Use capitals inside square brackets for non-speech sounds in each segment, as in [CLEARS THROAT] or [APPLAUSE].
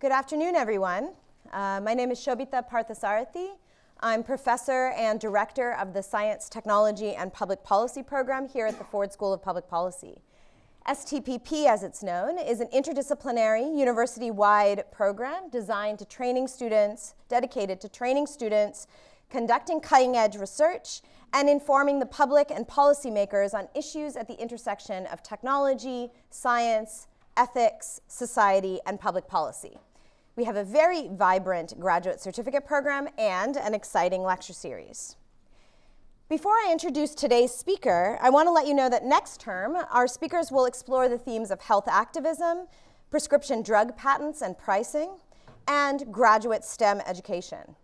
Good afternoon, everyone. Uh, my name is Shobita Parthasarathy. I'm professor and director of the Science, Technology, and Public Policy program here at the Ford School of Public Policy. STPP, as it's known, is an interdisciplinary, university-wide program designed to training students, dedicated to training students, conducting cutting-edge research, and informing the public and policymakers on issues at the intersection of technology, science, ethics, society, and public policy. We have a very vibrant graduate certificate program and an exciting lecture series. Before I introduce today's speaker, I want to let you know that next term, our speakers will explore the themes of health activism, prescription drug patents and pricing, and graduate STEM education.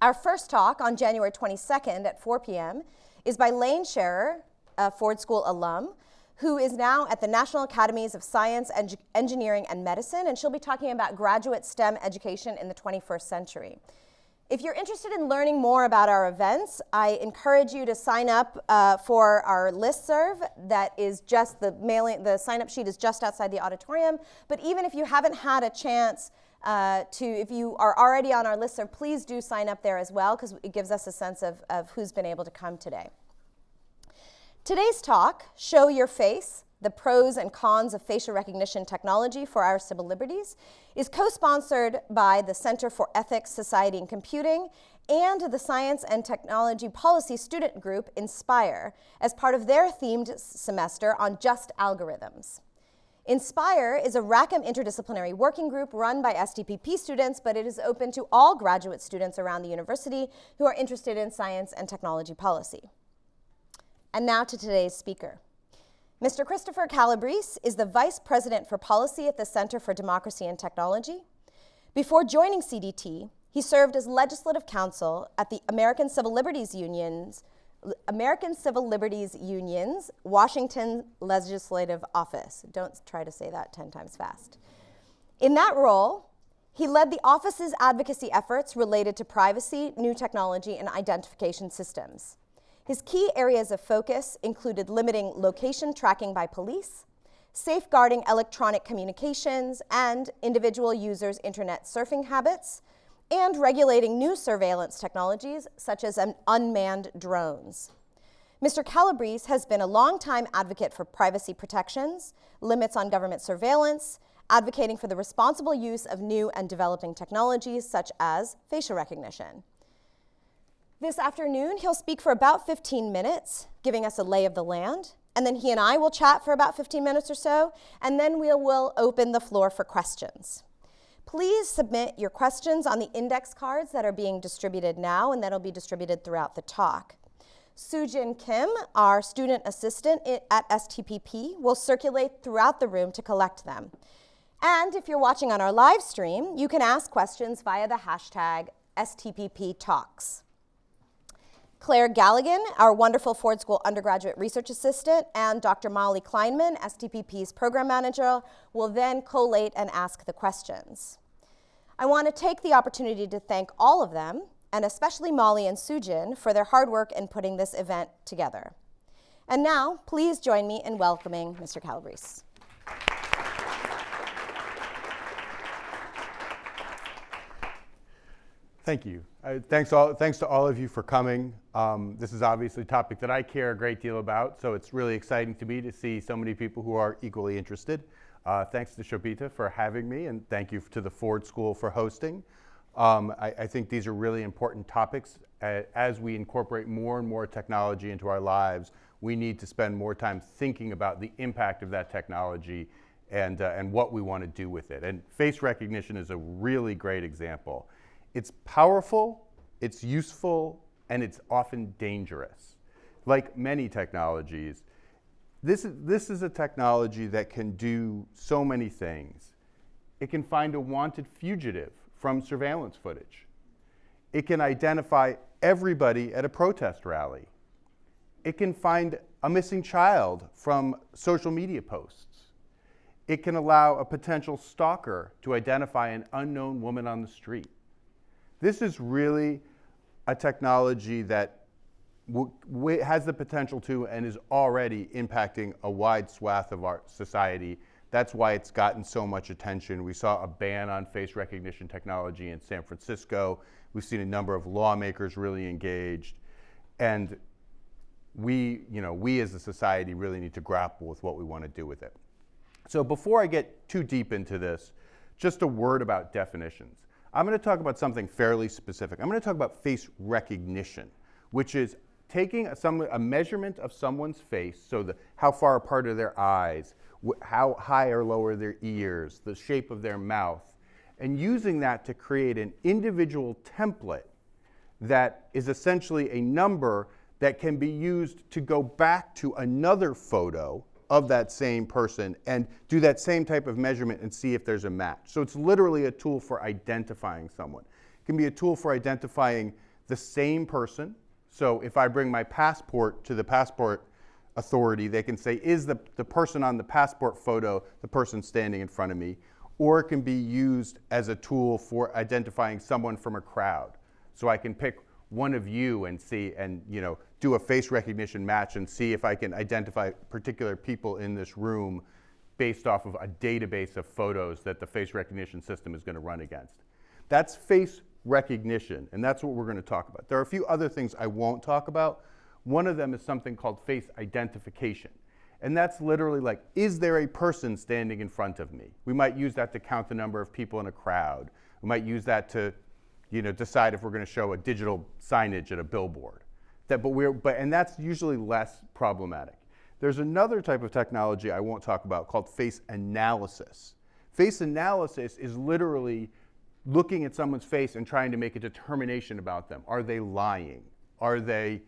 Our first talk on January 22nd at 4 p.m. is by Layne Scherer, a Ford School alum, who is now at the National Academies of Science, Eng Engineering, and Medicine, and she'll be talking about graduate STEM education in the 21st century. If you're interested in learning more about our events, I encourage you to sign up uh, for our listserv that is just the mailing, the sign up sheet is just outside the auditorium. But even if you haven't had a chance uh, to, if you are already on our listserv, please do sign up there as well because it gives us a sense of, of who's been able to come today. Today's talk, Show Your Face, the pros and cons of facial recognition technology for our civil liberties, is co-sponsored by the Center for Ethics, Society, and Computing and the Science and Technology Policy Student Group, INSPIRE, as part of their themed semester on just algorithms. INSPIRE is a Rackham interdisciplinary working group run by STPP students, but it is open to all graduate students around the university who are interested in science and technology policy. And now to today's speaker. Mr. Christopher Calabrese is the Vice President for Policy at the Center for Democracy and Technology. Before joining CDT, he served as legislative counsel at the American Civil Liberties Union's American Civil Liberties Union's Washington Legislative Office. Don't try to say that 10 times fast. In that role, he led the office's advocacy efforts related to privacy, new technology, and identification systems. His key areas of focus included limiting location tracking by police, safeguarding electronic communications and individual users' internet surfing habits, and regulating new surveillance technologies such as unmanned drones. Mr. Calabrese has been a longtime advocate for privacy protections, limits on government surveillance, advocating for the responsible use of new and developing technologies such as facial recognition. This afternoon, he'll speak for about 15 minutes, giving us a lay of the land, and then he and I will chat for about 15 minutes or so, and then we will open the floor for questions. Please submit your questions on the index cards that are being distributed now and that'll be distributed throughout the talk. Sujin Kim, our student assistant at STPP, will circulate throughout the room to collect them. And if you're watching on our live stream, you can ask questions via the hashtag STPP Talks. Claire Galligan, our wonderful Ford School undergraduate research assistant, and Dr. Molly Kleinman, STPP's program manager, will then collate and ask the questions. I want to take the opportunity to thank all of them, and especially Molly and Sujin, for their hard work in putting this event together. And now, please join me in welcoming Mr. Calabrese. Thank you. Uh, thanks, all, thanks to all of you for coming. Um, this is obviously a topic that I care a great deal about, so it's really exciting to me to see so many people who are equally interested. Uh, thanks to Shobita for having me, and thank you to the Ford School for hosting. Um, I, I, think these are really important topics. As we incorporate more and more technology into our lives, we need to spend more time thinking about the impact of that technology and, uh, and what we want to do with it. And face recognition is a really great example. It's powerful, it's useful, and it's often dangerous. Like many technologies, this is, this is a technology that can do so many things. It can find a wanted fugitive from surveillance footage. It can identify everybody at a protest rally. It can find a missing child from social media posts. It can allow a potential stalker to identify an unknown woman on the street. This is really a technology that has the potential to and is already impacting a wide swath of our society That's why it's gotten so much attention. We saw a ban on face recognition technology in San Francisco. We've seen a number of lawmakers really engaged. And we, you know, we as a society really need to grapple with what we want to do with it. So before I get too deep into this, just a word about definitions. I'm going to talk about something fairly specific. I'm going to talk about face recognition, which is taking a, some, a measurement of someone's face, so the, how far apart are their eyes, how high or low are their ears, the shape of their mouth, and using that to create an individual template that is essentially a number that can be used to go back to another photo of that same person and do that same type of measurement and see if there's a match. So it's literally a tool for identifying someone. It can be a tool for identifying the same person. So if I bring my passport to the passport authority, they can say, is the, the person on the passport photo the person standing in front of me? Or it can be used as a tool for identifying someone from a crowd. So I can pick one of you and see and you know do a face recognition match and see if I can identify particular people in this room based off of a database of photos that the face recognition system is going to run against. That's face recognition, and that's what we're going to talk about. There are a few other things I won't talk about. One of them is something called face identification. And that's literally like, is there a person standing in front of me? We might use that to count the number of people in a crowd. We might use that to you know, decide if we're going to show a digital signage at a billboard. That, but we're, but, and that's usually less problematic. There's another type of technology I won't talk about called face analysis. Face analysis is literally looking at someone's face and trying to make a determination about them. Are they lying? Are they,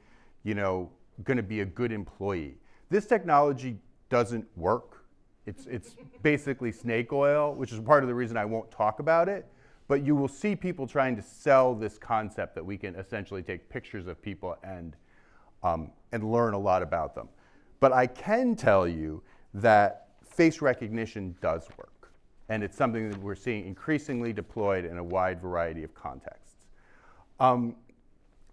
you know, going to be a good employee? This technology doesn't work. It's, it's basically snake oil, which is part of the reason I won't talk about it. But you will see people trying to sell this concept that we can essentially take pictures of people and, um, and learn a lot about them. But I can tell you that face recognition does work. And it's something that we're seeing increasingly deployed in a wide variety of contexts. Um,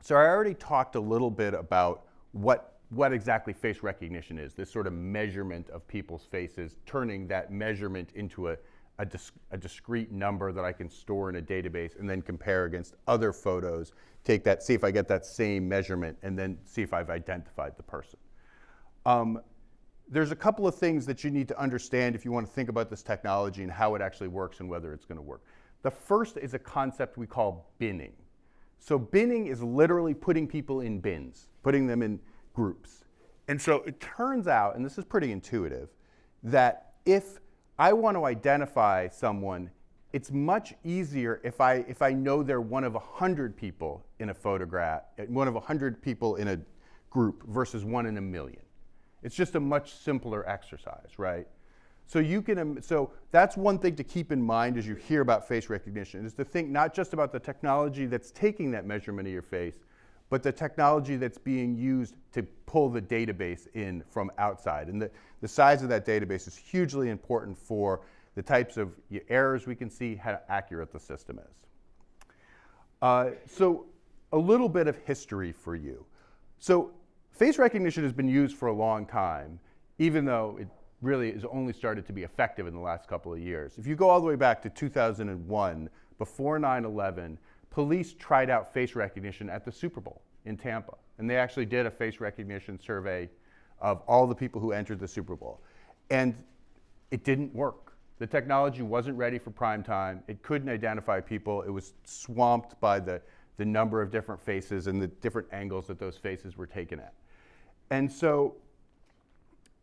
so I already talked a little bit about what, what exactly face recognition is, this sort of measurement of people's faces, turning that measurement into a, a, a, discrete number that I can store in a database and then compare against other photos, take that, see if I get that same measurement, and then see if I've identified the person. Um, there's a couple of things that you need to understand if you want to think about this technology and how it actually works and whether it's going to work. The first is a concept we call binning. So binning is literally putting people in bins, putting them in groups. And so it turns out, and this is pretty intuitive, that if I want to identify someone, it's much easier if I, if I know they're one of 100 people in a photograph, one of 100 people in a group versus one in a million. It's just a much simpler exercise, right? So you can, so that's one thing to keep in mind as you hear about face recognition, is to think not just about the technology that's taking that measurement of your face, but the technology that's being used to pull the database in from outside. And the, the size of that database is hugely important for the types of errors we can see, how accurate the system is. Uh, so a little bit of history for you. So face recognition has been used for a long time, even though it really has only started to be effective in the last couple of years. If you go all the way back to 2001, before 9-11, police tried out face recognition at the Super Bowl in Tampa. And they actually did a face recognition survey of all the people who entered the Super Bowl. And it didn't work. The technology wasn't ready for prime time. It couldn't identify people. It was swamped by the, the number of different faces and the different angles that those faces were taken at. And so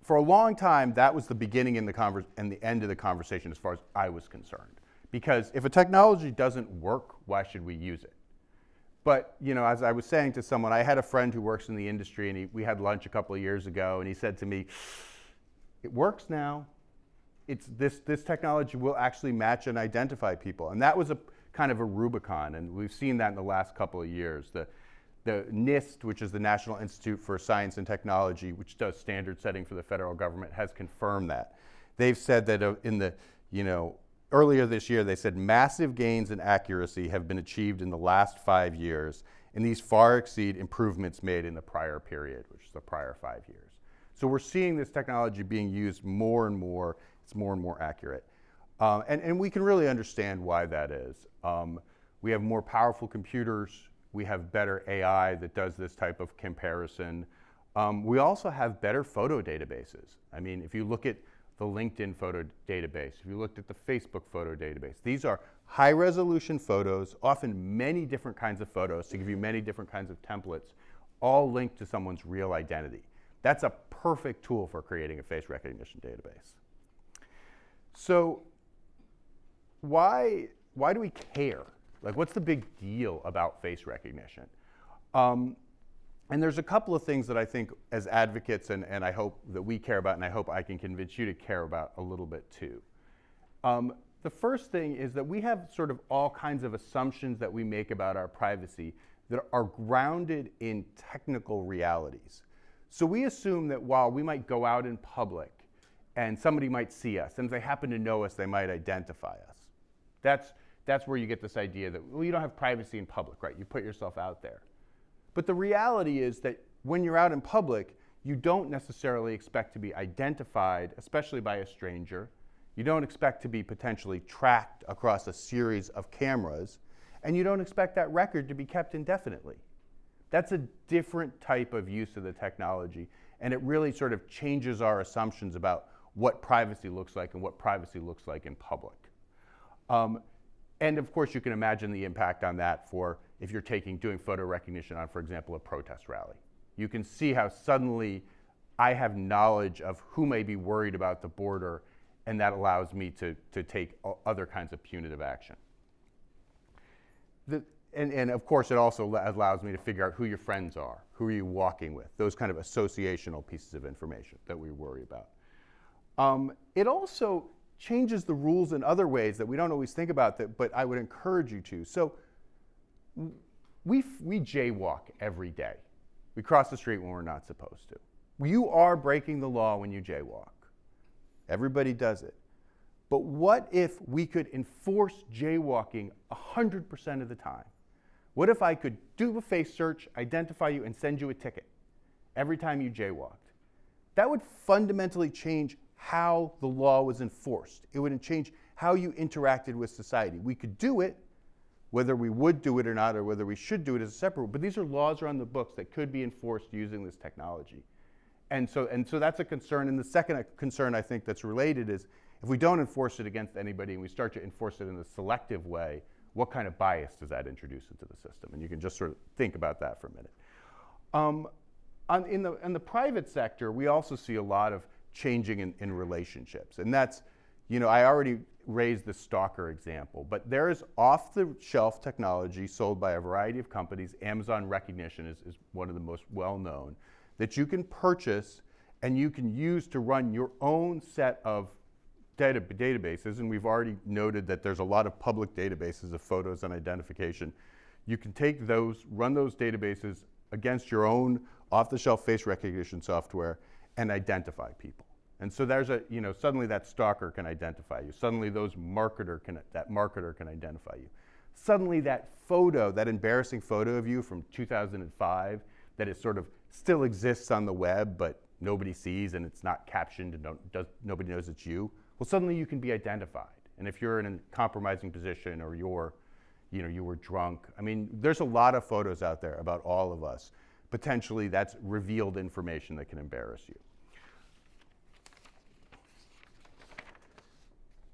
for a long time, that was the beginning and the, and the end of the conversation as far as I was concerned. Because if a technology doesn't work, why should we use it? But you know, as I was saying to someone, I had a friend who works in the industry, and he, we had lunch a couple of years ago, and he said to me, "It works now. It's this this technology will actually match and identify people." And that was a kind of a Rubicon, and we've seen that in the last couple of years. The the NIST, which is the National Institute for Science and Technology, which does standard setting for the federal government, has confirmed that. They've said that uh, in the you know earlier this year, they said massive gains in accuracy have been achieved in the last five years, and these far exceed improvements made in the prior period, which is the prior five years. So we're seeing this technology being used more and more. It's more and more accurate. Um, and, and we can really understand why that is. Um, we have more powerful computers. We have better AI that does this type of comparison. Um, we also have better photo databases. I mean, if you look at the LinkedIn photo database, if you looked at the Facebook photo database, these are high resolution photos, often many different kinds of photos to give you many different kinds of templates, all linked to someone's real identity. That's a perfect tool for creating a face recognition database. So why, why do we care? Like, what's the big deal about face recognition? Um, and there's a couple of things that I think as advocates and, and I hope that we care about and I hope I can convince you to care about a little bit too. Um, the first thing is that we have sort of all kinds of assumptions that we make about our privacy that are grounded in technical realities. So we assume that while we might go out in public and somebody might see us, and if they happen to know us, they might identify us. That's, that's where you get this idea that, well, you don't have privacy in public, right? You put yourself out there. But the reality is that when you're out in public, you don't necessarily expect to be identified, especially by a stranger. You don't expect to be potentially tracked across a series of cameras, and you don't expect that record to be kept indefinitely. That's a different type of use of the technology, and it really sort of changes our assumptions about what privacy looks like and what privacy looks like in public. Um, and of course, you can imagine the impact on that for if you're taking doing photo recognition on, for example, a protest rally. You can see how suddenly I have knowledge of who may be worried about the border, and that allows me to, to take other kinds of punitive action. The, and, and of course, it also allows me to figure out who your friends are, who are you walking with, those kind of associational pieces of information that we worry about. Um, it also changes the rules in other ways that we don't always think about, that, but I would encourage you to. So we, we jaywalk every day. We cross the street when we're not supposed to. You are breaking the law when you jaywalk. Everybody does it. But what if we could enforce jaywalking 100% of the time? What if I could do a face search, identify you, and send you a ticket every time you jaywalked? That would fundamentally change how the law was enforced. It would change how you interacted with society. We could do it, whether we would do it or not, or whether we should do it as a separate, but these are laws are on the books that could be enforced using this technology. And so, and so that's a concern. And the second concern I think that's related is if we don't enforce it against anybody and we start to enforce it in a selective way, what kind of bias does that introduce into the system? And you can just sort of think about that for a minute. Um, on, in, the, in the private sector, we also see a lot of changing in, in relationships. And that's, you know, I already raised the stalker example, but there is off the shelf technology sold by a variety of companies. Amazon Rekognition is, is one of the most well known that you can purchase and you can use to run your own set of data, databases. And we've already noted that there's a lot of public databases of photos and identification. You can take those, run those databases against your own off the shelf face recognition software and identify people. And so there's a, you know, suddenly that stalker can identify you. Suddenly those marketer can, that marketer can identify you. Suddenly that photo, that embarrassing photo of you from 2005 that is sort of still exists on the web, but nobody sees and it's not captioned and does, nobody knows it's you, well, suddenly you can be identified. And if you're in a compromising position or you're, you know, you were drunk, I mean, there's a lot of photos out there about all of us. Potentially that's revealed information that can embarrass you.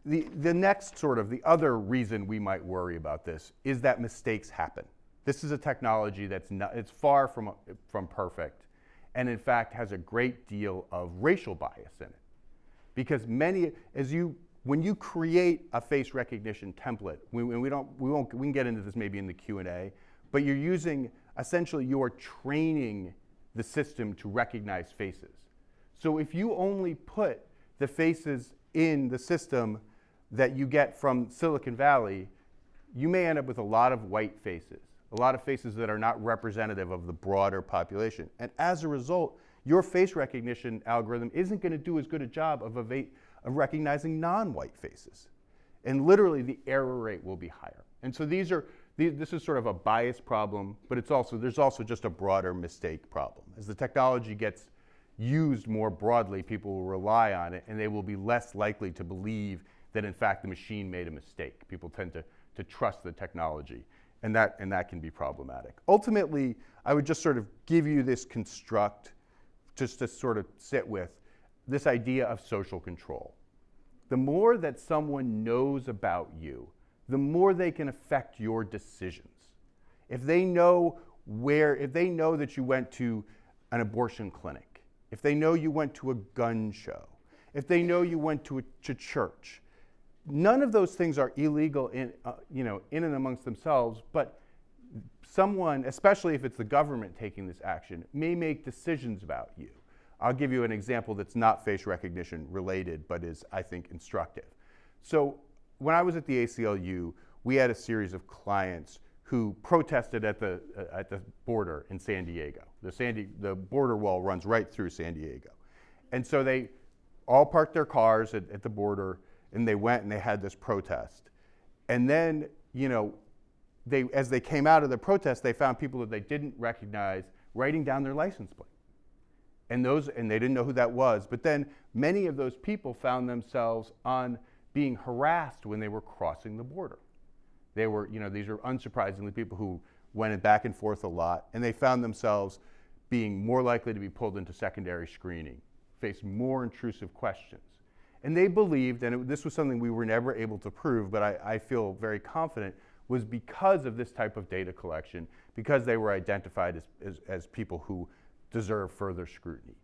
The, the next sort of, the other reason we might worry about this is that mistakes happen. This is a technology that's not, it's far from, from perfect, and in fact has a great deal of racial bias in it. Because many, as you, when you create a face recognition template, we, we, don't, we, won't, we can get into this maybe in the Q&A, but you're using, essentially you are training the system to recognize faces. So if you only put the faces in the system that you get from Silicon Valley, you may end up with a lot of white faces, a lot of faces that are not representative of the broader population. And as a result, your face recognition algorithm isn't going to do as good a job of, of recognizing non-white faces. And literally, the error rate will be higher. And so these are, this is sort of a bias problem, but it's also, there's also just a broader mistake problem. As the technology gets used more broadly, people will rely on it and they will be less likely to believe that in fact the machine made a mistake. People tend to, to trust the technology and that, and that can be problematic. Ultimately, I would just sort of give you this construct just to sort of sit with this idea of social control. The more that someone knows about you, the more they can affect your decisions. If they know where, if they know that you went to an abortion clinic, if they know you went to a gun show, if they know you went to a to church, none of those things are illegal in, uh, you know, in and amongst themselves, but someone, especially if it's the government taking this action, may make decisions about you. I'll give you an example that's not face recognition related, but is, I think, instructive. So when I was at the ACLU, we had a series of clients who protested at the, uh, at the border in San Diego. The, San the border wall runs right through San Diego. And so they all parked their cars at, at the border and they went and they had this protest. And then, you know, they, as they came out of the protest, they found people that they didn't recognize writing down their license plate. And, those, and they didn't know who that was. But then many of those people found themselves on being harassed when they were crossing the border. They were, you know, these are unsurprisingly people who went back and forth a lot, and they found themselves being more likely to be pulled into secondary screening, face more intrusive questions. And they believed, and it, this was something we were never able to prove, but I, I feel very confident, was because of this type of data collection, because they were identified as, as, as people who deserve further scrutiny.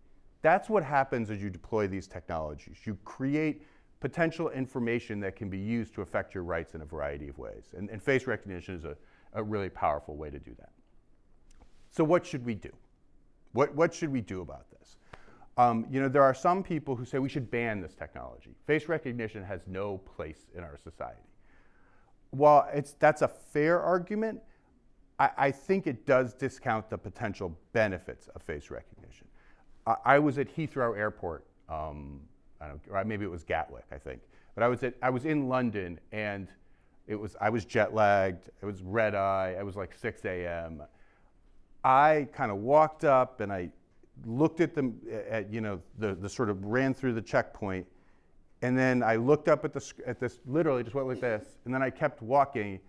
That's what happens as you deploy these technologies. You create potential information that can be used to affect your rights in a variety of ways. And, and face recognition is a, a really powerful way to do that. So what should we do? What, what should we do about this? Um, you know, there are some people who say we should ban this technology. Face recognition has no place in our society. While it's, that's a fair argument, I, I think it does discount the potential benefits of face recognition. I, I was at Heathrow Airport, um, or maybe it was Gatwick, I think, but I was, at, I was in London and it was, I was jet lagged, it was red eye, it was like 6 a.m. I kind of walked up and I looked at them, at, you know, the, the sort of ran through the checkpoint, and then I looked up at, the, at this, literally just went like this, and then I kept walking,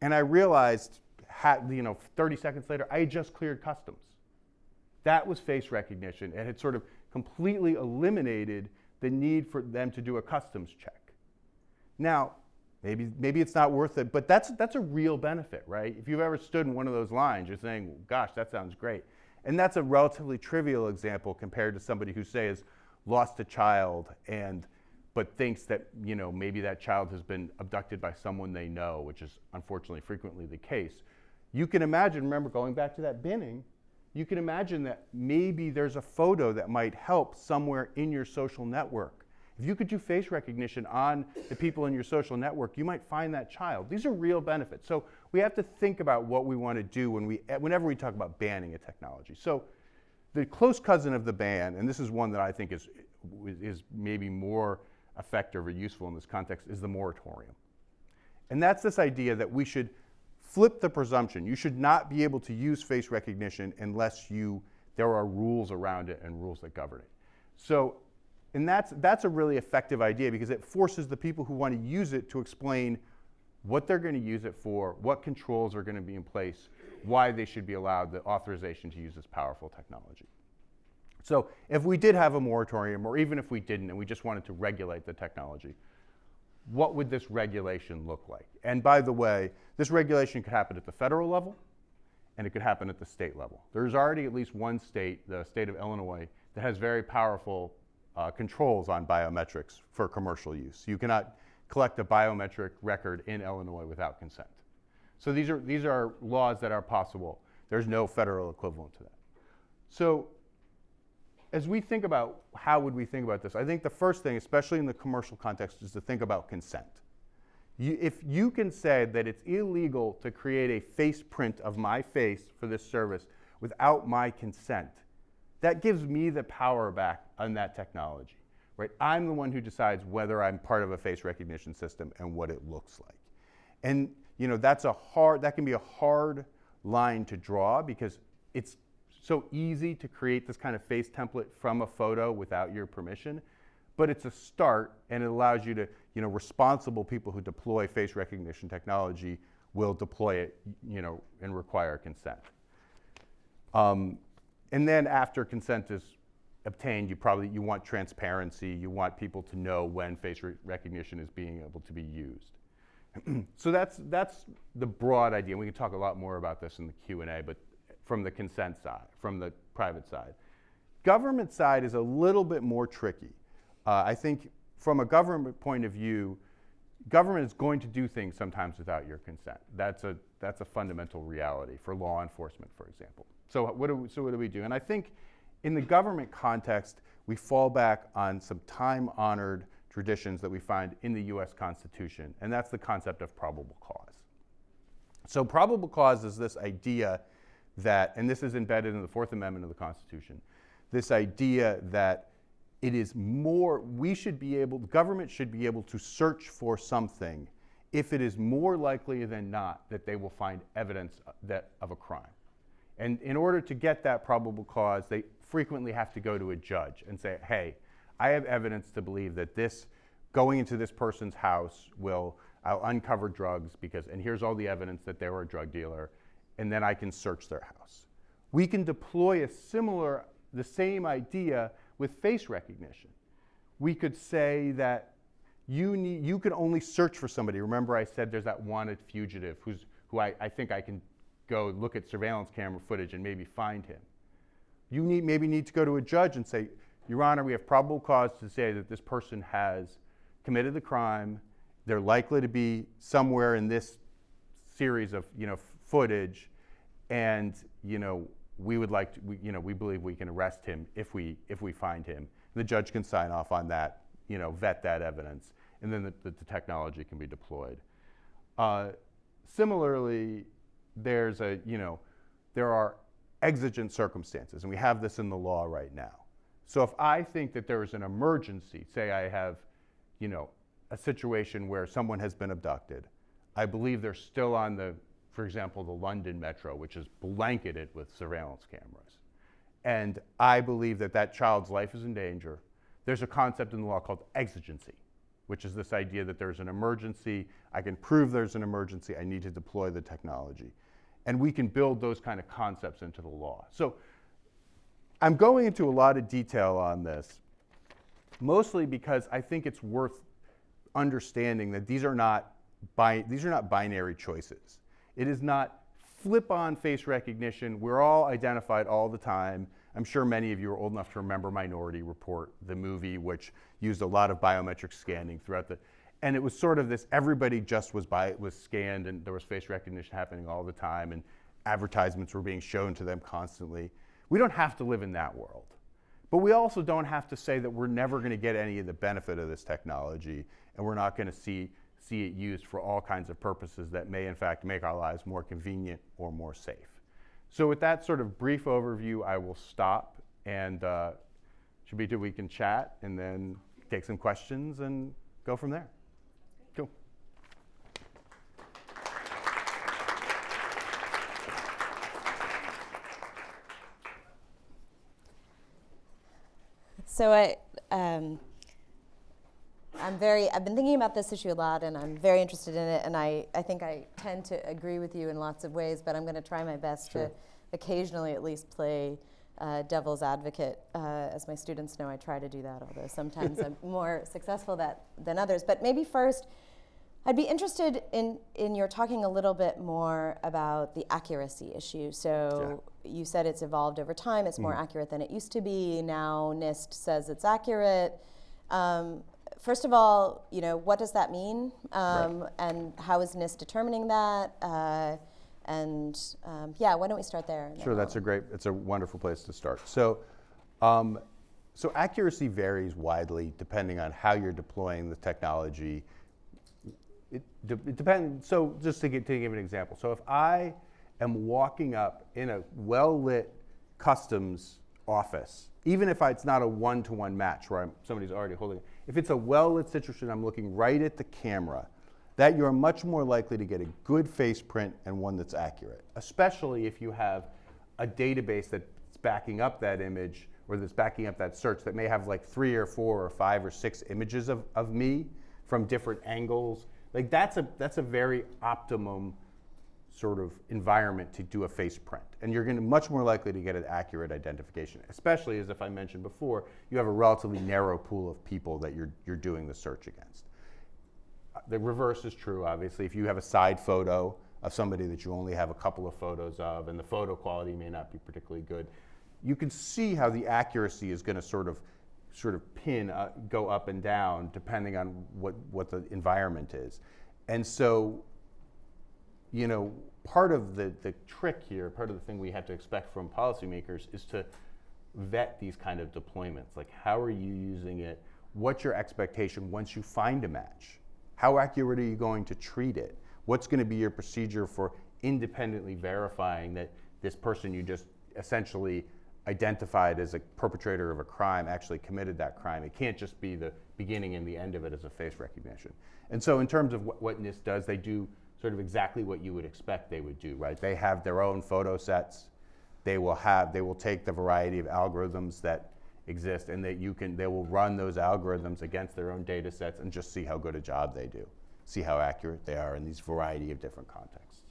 and I realized, had, you know, 30 seconds later, I just cleared customs. That was face recognition. And it sort of completely eliminated the need for them to do a customs check. Now, maybe, maybe it's not worth it, but that's, that's a real benefit, right? If you've ever stood in one of those lines, you're saying, gosh, that sounds great. And that's a relatively trivial example compared to somebody who, says lost a child and but thinks that you know maybe that child has been abducted by someone they know, which is unfortunately frequently the case. You can imagine, remember going back to that binning, you can imagine that maybe there's a photo that might help somewhere in your social network if you could do face recognition on the people in your social network, you might find that child. These are real benefits. So we have to think about what we want to do when we, whenever we talk about banning a technology. So the close cousin of the ban, and this is one that I think is, is maybe more effective or useful in this context, is the moratorium. And that's this idea that we should flip the presumption. You should not be able to use face recognition unless you, there are rules around it and rules that govern it. So and that's, that's a really effective idea because it forces the people who want to use it to explain what they're going to use it for, what controls are going to be in place, why they should be allowed the authorization to use this powerful technology. So if we did have a moratorium, or even if we didn't and we just wanted to regulate the technology, what would this regulation look like? And by the way, this regulation could happen at the federal level, and it could happen at the state level. There's already at least one state, the state of Illinois, that has very powerful uh, controls on biometrics for commercial use. You cannot collect a biometric record in Illinois without consent. So these are, these are laws that are possible. There's no federal equivalent to that. So as we think about how would we think about this, I think the first thing, especially in the commercial context, is to think about consent. You, if you can say that it's illegal to create a face print of my face for this service without my consent, that gives me the power back on that technology, right? I'm the one who decides whether I'm part of a face recognition system and what it looks like. And you know, that's a hard, that can be a hard line to draw because it's so easy to create this kind of face template from a photo without your permission, but it's a start and it allows you to, you know, responsible people who deploy face recognition technology will deploy it, you know, and require consent. Um, and then after consent is obtained, you probably you want transparency. You want people to know when face re recognition is being able to be used. [CLEARS THROAT] so that's that's the broad idea. We can talk a lot more about this in the Q and A, but from the consent side, from the private side, government side is a little bit more tricky. Uh, I think from a government point of view, government is going to do things sometimes without your consent. That's a that's a fundamental reality for law enforcement, for example. So what do we, so what do we do? And I think in the government context, we fall back on some time-honored traditions that we find in the U.S. Constitution, and that's the concept of probable cause. So probable cause is this idea that, and this is embedded in the Fourth Amendment of the Constitution, this idea that it is more, we should be able, the government should be able to search for something if it is more likely than not that they will find evidence that, of a crime. And in order to get that probable cause, they frequently have to go to a judge and say, hey, I have evidence to believe that this, going into this person's house will, I'll uncover drugs because, and here's all the evidence that they were a drug dealer, and then I can search their house. We can deploy a similar, the same idea with face recognition. We could say that you, need, you can only search for somebody. Remember I said there's that wanted fugitive who's, who I, I think I can go look at surveillance camera footage and maybe find him. You need, maybe need to go to a judge and say, Your Honor, we have probable cause to say that this person has committed the crime. They're likely to be somewhere in this series of you know, footage, and you know, we would like to, we, you know, we believe we can arrest him if we, if we find him. The judge can sign off on that, you know, vet that evidence, and then the, the, the technology can be deployed. Uh, similarly, there's a, you know, there are exigent circumstances, and we have this in the law right now. So if I think that there is an emergency, say I have, you know, a situation where someone has been abducted, I believe they're still on the, for example, the London metro, which is blanketed with surveillance cameras. And I believe that that child's life is in danger. There's a concept in the law called exigency, which is this idea that there's an emergency, I can prove there's an emergency, I need to deploy the technology and we can build those kind of concepts into the law. So I'm going into a lot of detail on this, mostly because I think it's worth understanding that these are not, these are not binary choices. It is not flip on face recognition. We're all identified all the time. I'm sure many of you are old enough to remember Minority Report, the movie, which used a lot of biometric scanning throughout the and it was sort of this everybody just was by was scanned and there was face recognition happening all the time and advertisements were being shown to them constantly. We don't have to live in that world. But we also don't have to say that we're never going to get any of the benefit of this technology and we're not going to see see it used for all kinds of purposes that may in fact make our lives more convenient or more safe. So with that sort of brief overview i will stop and uh, Shobita, we can chat and then take some questions and go from there. So I, um, I'm very, I've been thinking about this issue a lot and I'm very interested in it and I, I think I tend to agree with you in lots of ways, but I'm going to try my best sure. to occasionally at least play uh, devil's advocate. Uh, as my students know, I try to do that, although sometimes I'm [LAUGHS] more successful that, than others. But maybe first, I'd be interested in, in your talking a little bit more about the accuracy issue. So yeah. you said it's evolved over time, it's mm. more accurate than it used to be. Now NIST says it's accurate. Um, first of all, you know, what does that mean? Um, right. And how is NIST determining that? Uh, and um, yeah, why don't we start there? Sure, that's a great, it's a wonderful place to start. So, um, so accuracy varies widely depending on how you're deploying the technology it, de it depends. So just to, get, to give an example. So if I am walking up in a well-lit customs office, even if it's not a one-to-one match where I'm, somebody's already holding it, if it's a well-lit situation, I'm looking right at the camera, that you're much more likely to get a good face print and one that's accurate, especially if you have a database that's backing up that image or that's backing up that search that may have like three or four or five or six images of, of me from different angles. Like that's a that's a very optimum sort of environment to do a face print. And you're going to much more likely to get an accurate identification, especially as if I mentioned before, you have a relatively narrow pool of people that you're, you're doing the search against. Uh, the reverse is true, obviously. If you have a side photo of somebody that you only have a couple of photos of and the photo quality may not be particularly good, you can see how the accuracy is going to sort of sort of pin uh, go up and down depending on what what the environment is. And so you know, part of the, the trick here, part of the thing we have to expect from policymakers is to vet these kind of deployments. Like, how are you using it? What's your expectation once you find a match? How accurate are you going to treat it? What's going to be your procedure for independently verifying that this person you just essentially identified as a perpetrator of a crime actually committed that crime? It can't just be the beginning and the end of it as a face recognition. And so, in terms of what, what NIST does, they do sort of exactly what you would expect they would do, right? They have their own photo sets. They will have, they will take the variety of algorithms that exist and that you can, they will run those algorithms against their own data sets and just see how good a job they do, see how accurate they are in these variety of different contexts.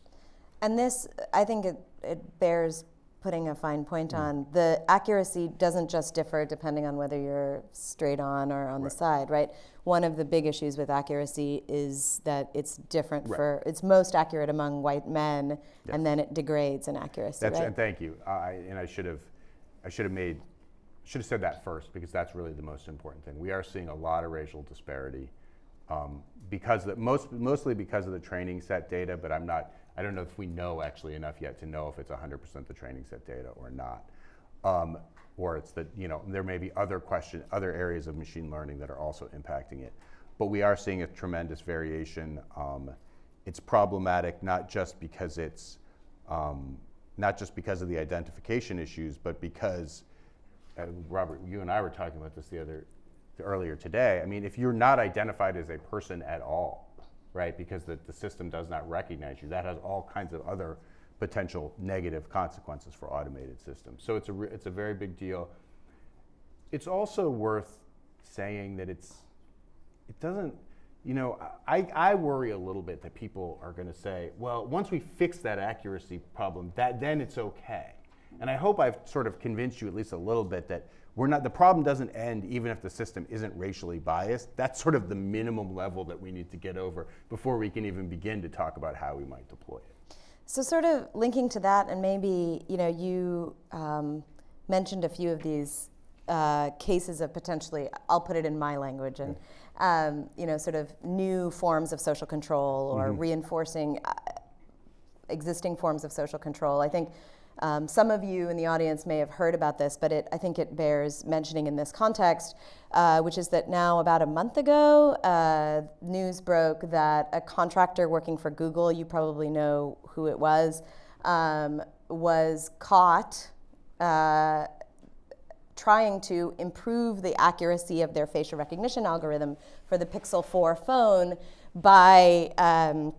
And this, I think it, it bears putting a fine point mm. on, the accuracy doesn't just differ depending on whether you're straight on or on right. the side, right? One of the big issues with accuracy is that it's different right. for, it's most accurate among white men, yes. and then it degrades in accuracy. That's right? and thank you. I, and I should have, I should have made, should have said that first because that's really the most important thing. We are seeing a lot of racial disparity um, because the, most, mostly because of the training set data, but I'm not I don't know if we know actually enough yet to know if it's 100% the training set data or not. Um, or it's that, you know, there may be other question, other areas of machine learning that are also impacting it. But we are seeing a tremendous variation. Um, it's problematic not just because it's, um, not just because of the identification issues, but because, uh, Robert, you and I were talking about this the other, earlier today. I mean, if you're not identified as a person at all, right? Because the, the system does not recognize you. That has all kinds of other potential negative consequences for automated systems. So it's a, it's a very big deal. It's also worth saying that it's, it doesn't, you know, I, I worry a little bit that people are going to say, well, once we fix that accuracy problem, that, then it's okay. And I hope I've sort of convinced you at least a little bit that we're not, the problem doesn't end even if the system isn't racially biased. That's sort of the minimum level that we need to get over before we can even begin to talk about how we might deploy it. So sort of linking to that, and maybe, you know, you um, mentioned a few of these uh, cases of potentially, I'll put it in my language, and, um, you know, sort of new forms of social control or mm-hmm. reinforcing uh, existing forms of social control. I think um, some of you in the audience may have heard about this, but it, I think it bears mentioning in this context, uh, which is that now about a month ago, uh, news broke that a contractor working for Google, you probably know who it was, um, was caught uh, trying to improve the accuracy of their facial recognition algorithm for the Pixel 4 phone by um,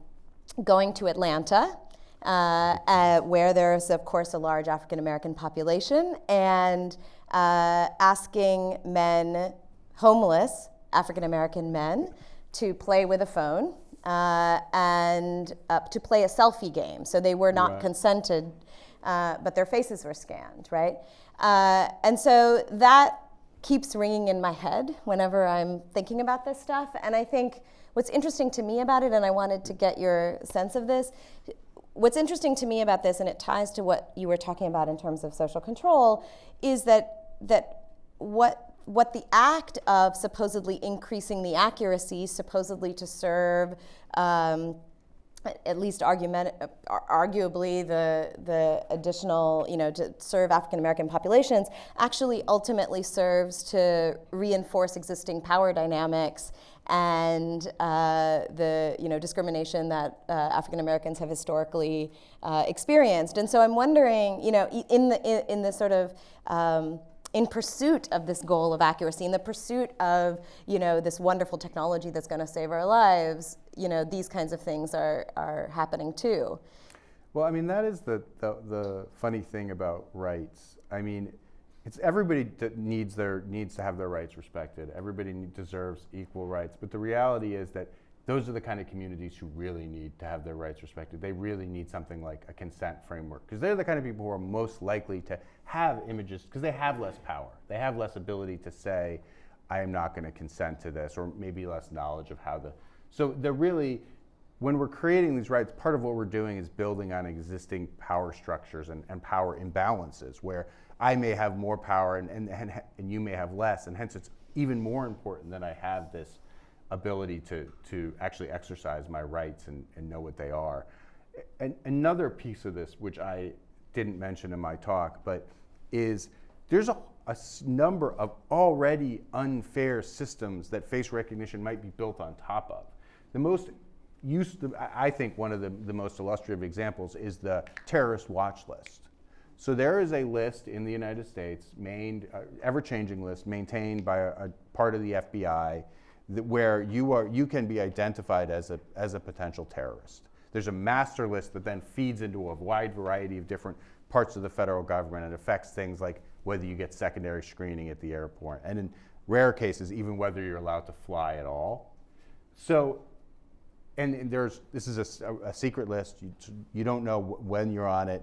going to Atlanta uh, uh, where there's, of course, a large African American population, and uh, asking men, homeless African American men, to play with a phone uh, and uh, to play a selfie game. So they were not right. consented, uh, but their faces were scanned, right? and so that keeps ringing in my head whenever I'm thinking about this stuff. And I think what's interesting to me about it, and I wanted to get your sense of this, what's interesting to me about this, and it ties to what you were talking about in terms of social control, is that that what what the act of supposedly increasing the accuracy, supposedly to serve um, at least argument, arguably the, the additional, you know, to serve African American populations actually ultimately serves to reinforce existing power dynamics and uh, the you know discrimination that uh, African Americans have historically uh, experienced. And so I'm wondering, you know, in the in, the sort of um, in pursuit of this goal of accuracy, in the pursuit of you know this wonderful technology that's going to save our lives, you know these kinds of things are are happening too. Well, I mean, that is the, the, the funny thing about rights. I mean, it's everybody that needs their needs to have their rights respected. Everybody deserves equal rights. But the reality is that those are the kind of communities who really need to have their rights respected. They really need something like a consent framework because they're the kind of people who are most likely to have images because they have less power. They have less ability to say, I am not going to consent to this, or maybe less knowledge of how the. So they're really, when we're creating these rights, part of what we're doing is building on existing power structures and, and power imbalances where I may have more power and, and, and, and you may have less, and hence it's even more important that I have this ability to, to actually exercise my rights and, and know what they are. And another piece of this, which I didn't mention in my talk, but is there's a, a number of already unfair systems that face recognition might be built on top of. The most used, I think one of the, the most illustrative examples is the terrorist watch list. So there is a list in the United States, main, uh, ever-changing list, maintained by a, a, part of the FBI, that where you are, you can be identified as a as a potential terrorist. There's a master list that then feeds into a wide variety of different parts of the federal government and affects things like whether you get secondary screening at the airport, and in rare cases, even whether you're allowed to fly at all. So, and, there's this is a, a secret list. You, you don't know when you're on it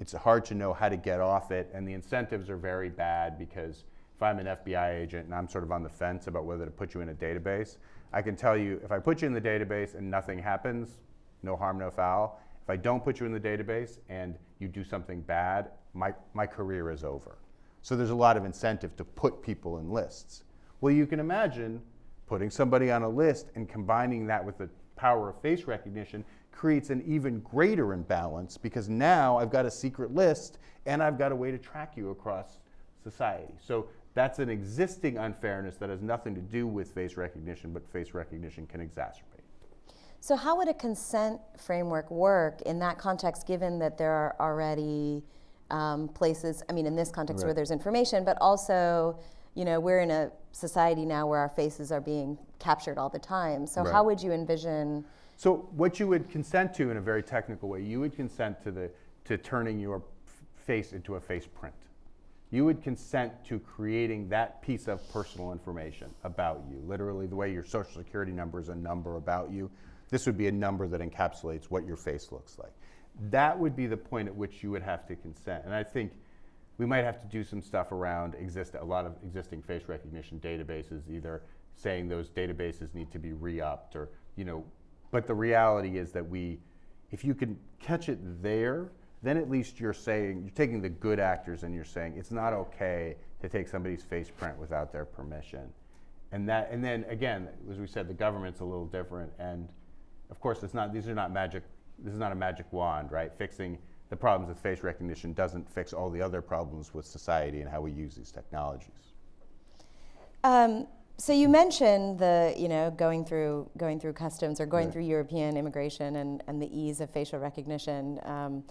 it's hard to know how to get off it, and the incentives are very bad because if I'm an FBI agent and I'm sort of on the fence about whether to put you in a database, I can tell you if I put you in the database and nothing happens, no harm, no foul. If I don't put you in the database and you do something bad, my, my career is over. So there's a lot of incentive to put people in lists. Well, you can imagine putting somebody on a list and combining that with the power of face recognition creates an even greater imbalance because now I've got a secret list and I've got a way to track you across society. So that's an existing unfairness that has nothing to do with face recognition, but face recognition can exacerbate. So how would a consent framework work in that context, given that there are already um, places, I mean, in this context right. where there's information, but also, you know, we're in a society now where our faces are being captured all the time. So right. how would you envision so what you would consent to in a very technical way, you would consent to, the, to turning your face into a face print. You would consent to creating that piece of personal information about you. Literally, the way your social security number is a number about you, this would be a number that encapsulates what your face looks like. That would be the point at which you would have to consent. And I think we might have to do some stuff around exist a lot of existing face recognition databases, either saying those databases need to be re-upped or you know but the reality is that we, if you can catch it there, then at least you're saying, you're taking the good actors and you're saying it's not okay to take somebody's face print without their permission. And that, and then again, as we said, the government's a little different. And of course, it's not, these are not magic, this is not a magic wand, right? Fixing the problems with face recognition doesn't fix all the other problems with society and how we use these technologies. Um, so you mentioned the, you know, going through going through customs or going right. through European immigration and, and the ease of facial recognition um,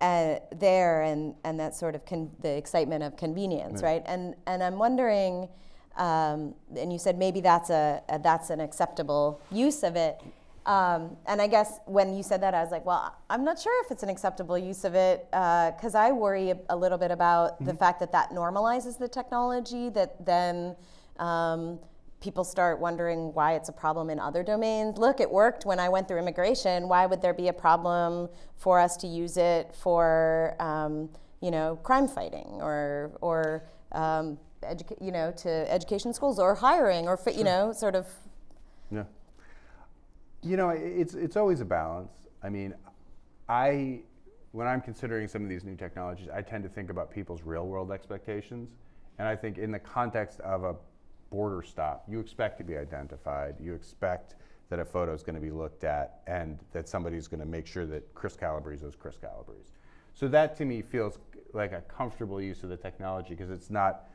uh, there, and and that sort of the excitement of convenience, right? right? And and I'm wondering, um, and you said maybe that's a, a, that's an acceptable use of it. Um, and I guess when you said that, I was like, well, I'm not sure if it's an acceptable use of it because uh, I worry a, a, little bit about mm-hmm. the fact that that normalizes the technology that then um, people start wondering why it's a problem in other domains. Look, it worked when I went through immigration. Why would there be a problem for us to use it for, um, you know, crime fighting or or um, you know, to education schools or hiring or you know, sort of. Yeah. You know, it's it's always a balance. I mean, I when I'm considering some of these new technologies, I tend to think about people's real world expectations. And I think in the context of a border stop, you expect to be identified. You expect that a photo is going to be looked at and that somebody's going to make sure that Chris Calabrese is Chris Calabrese. So that to me feels like a comfortable use of the technology because it's not,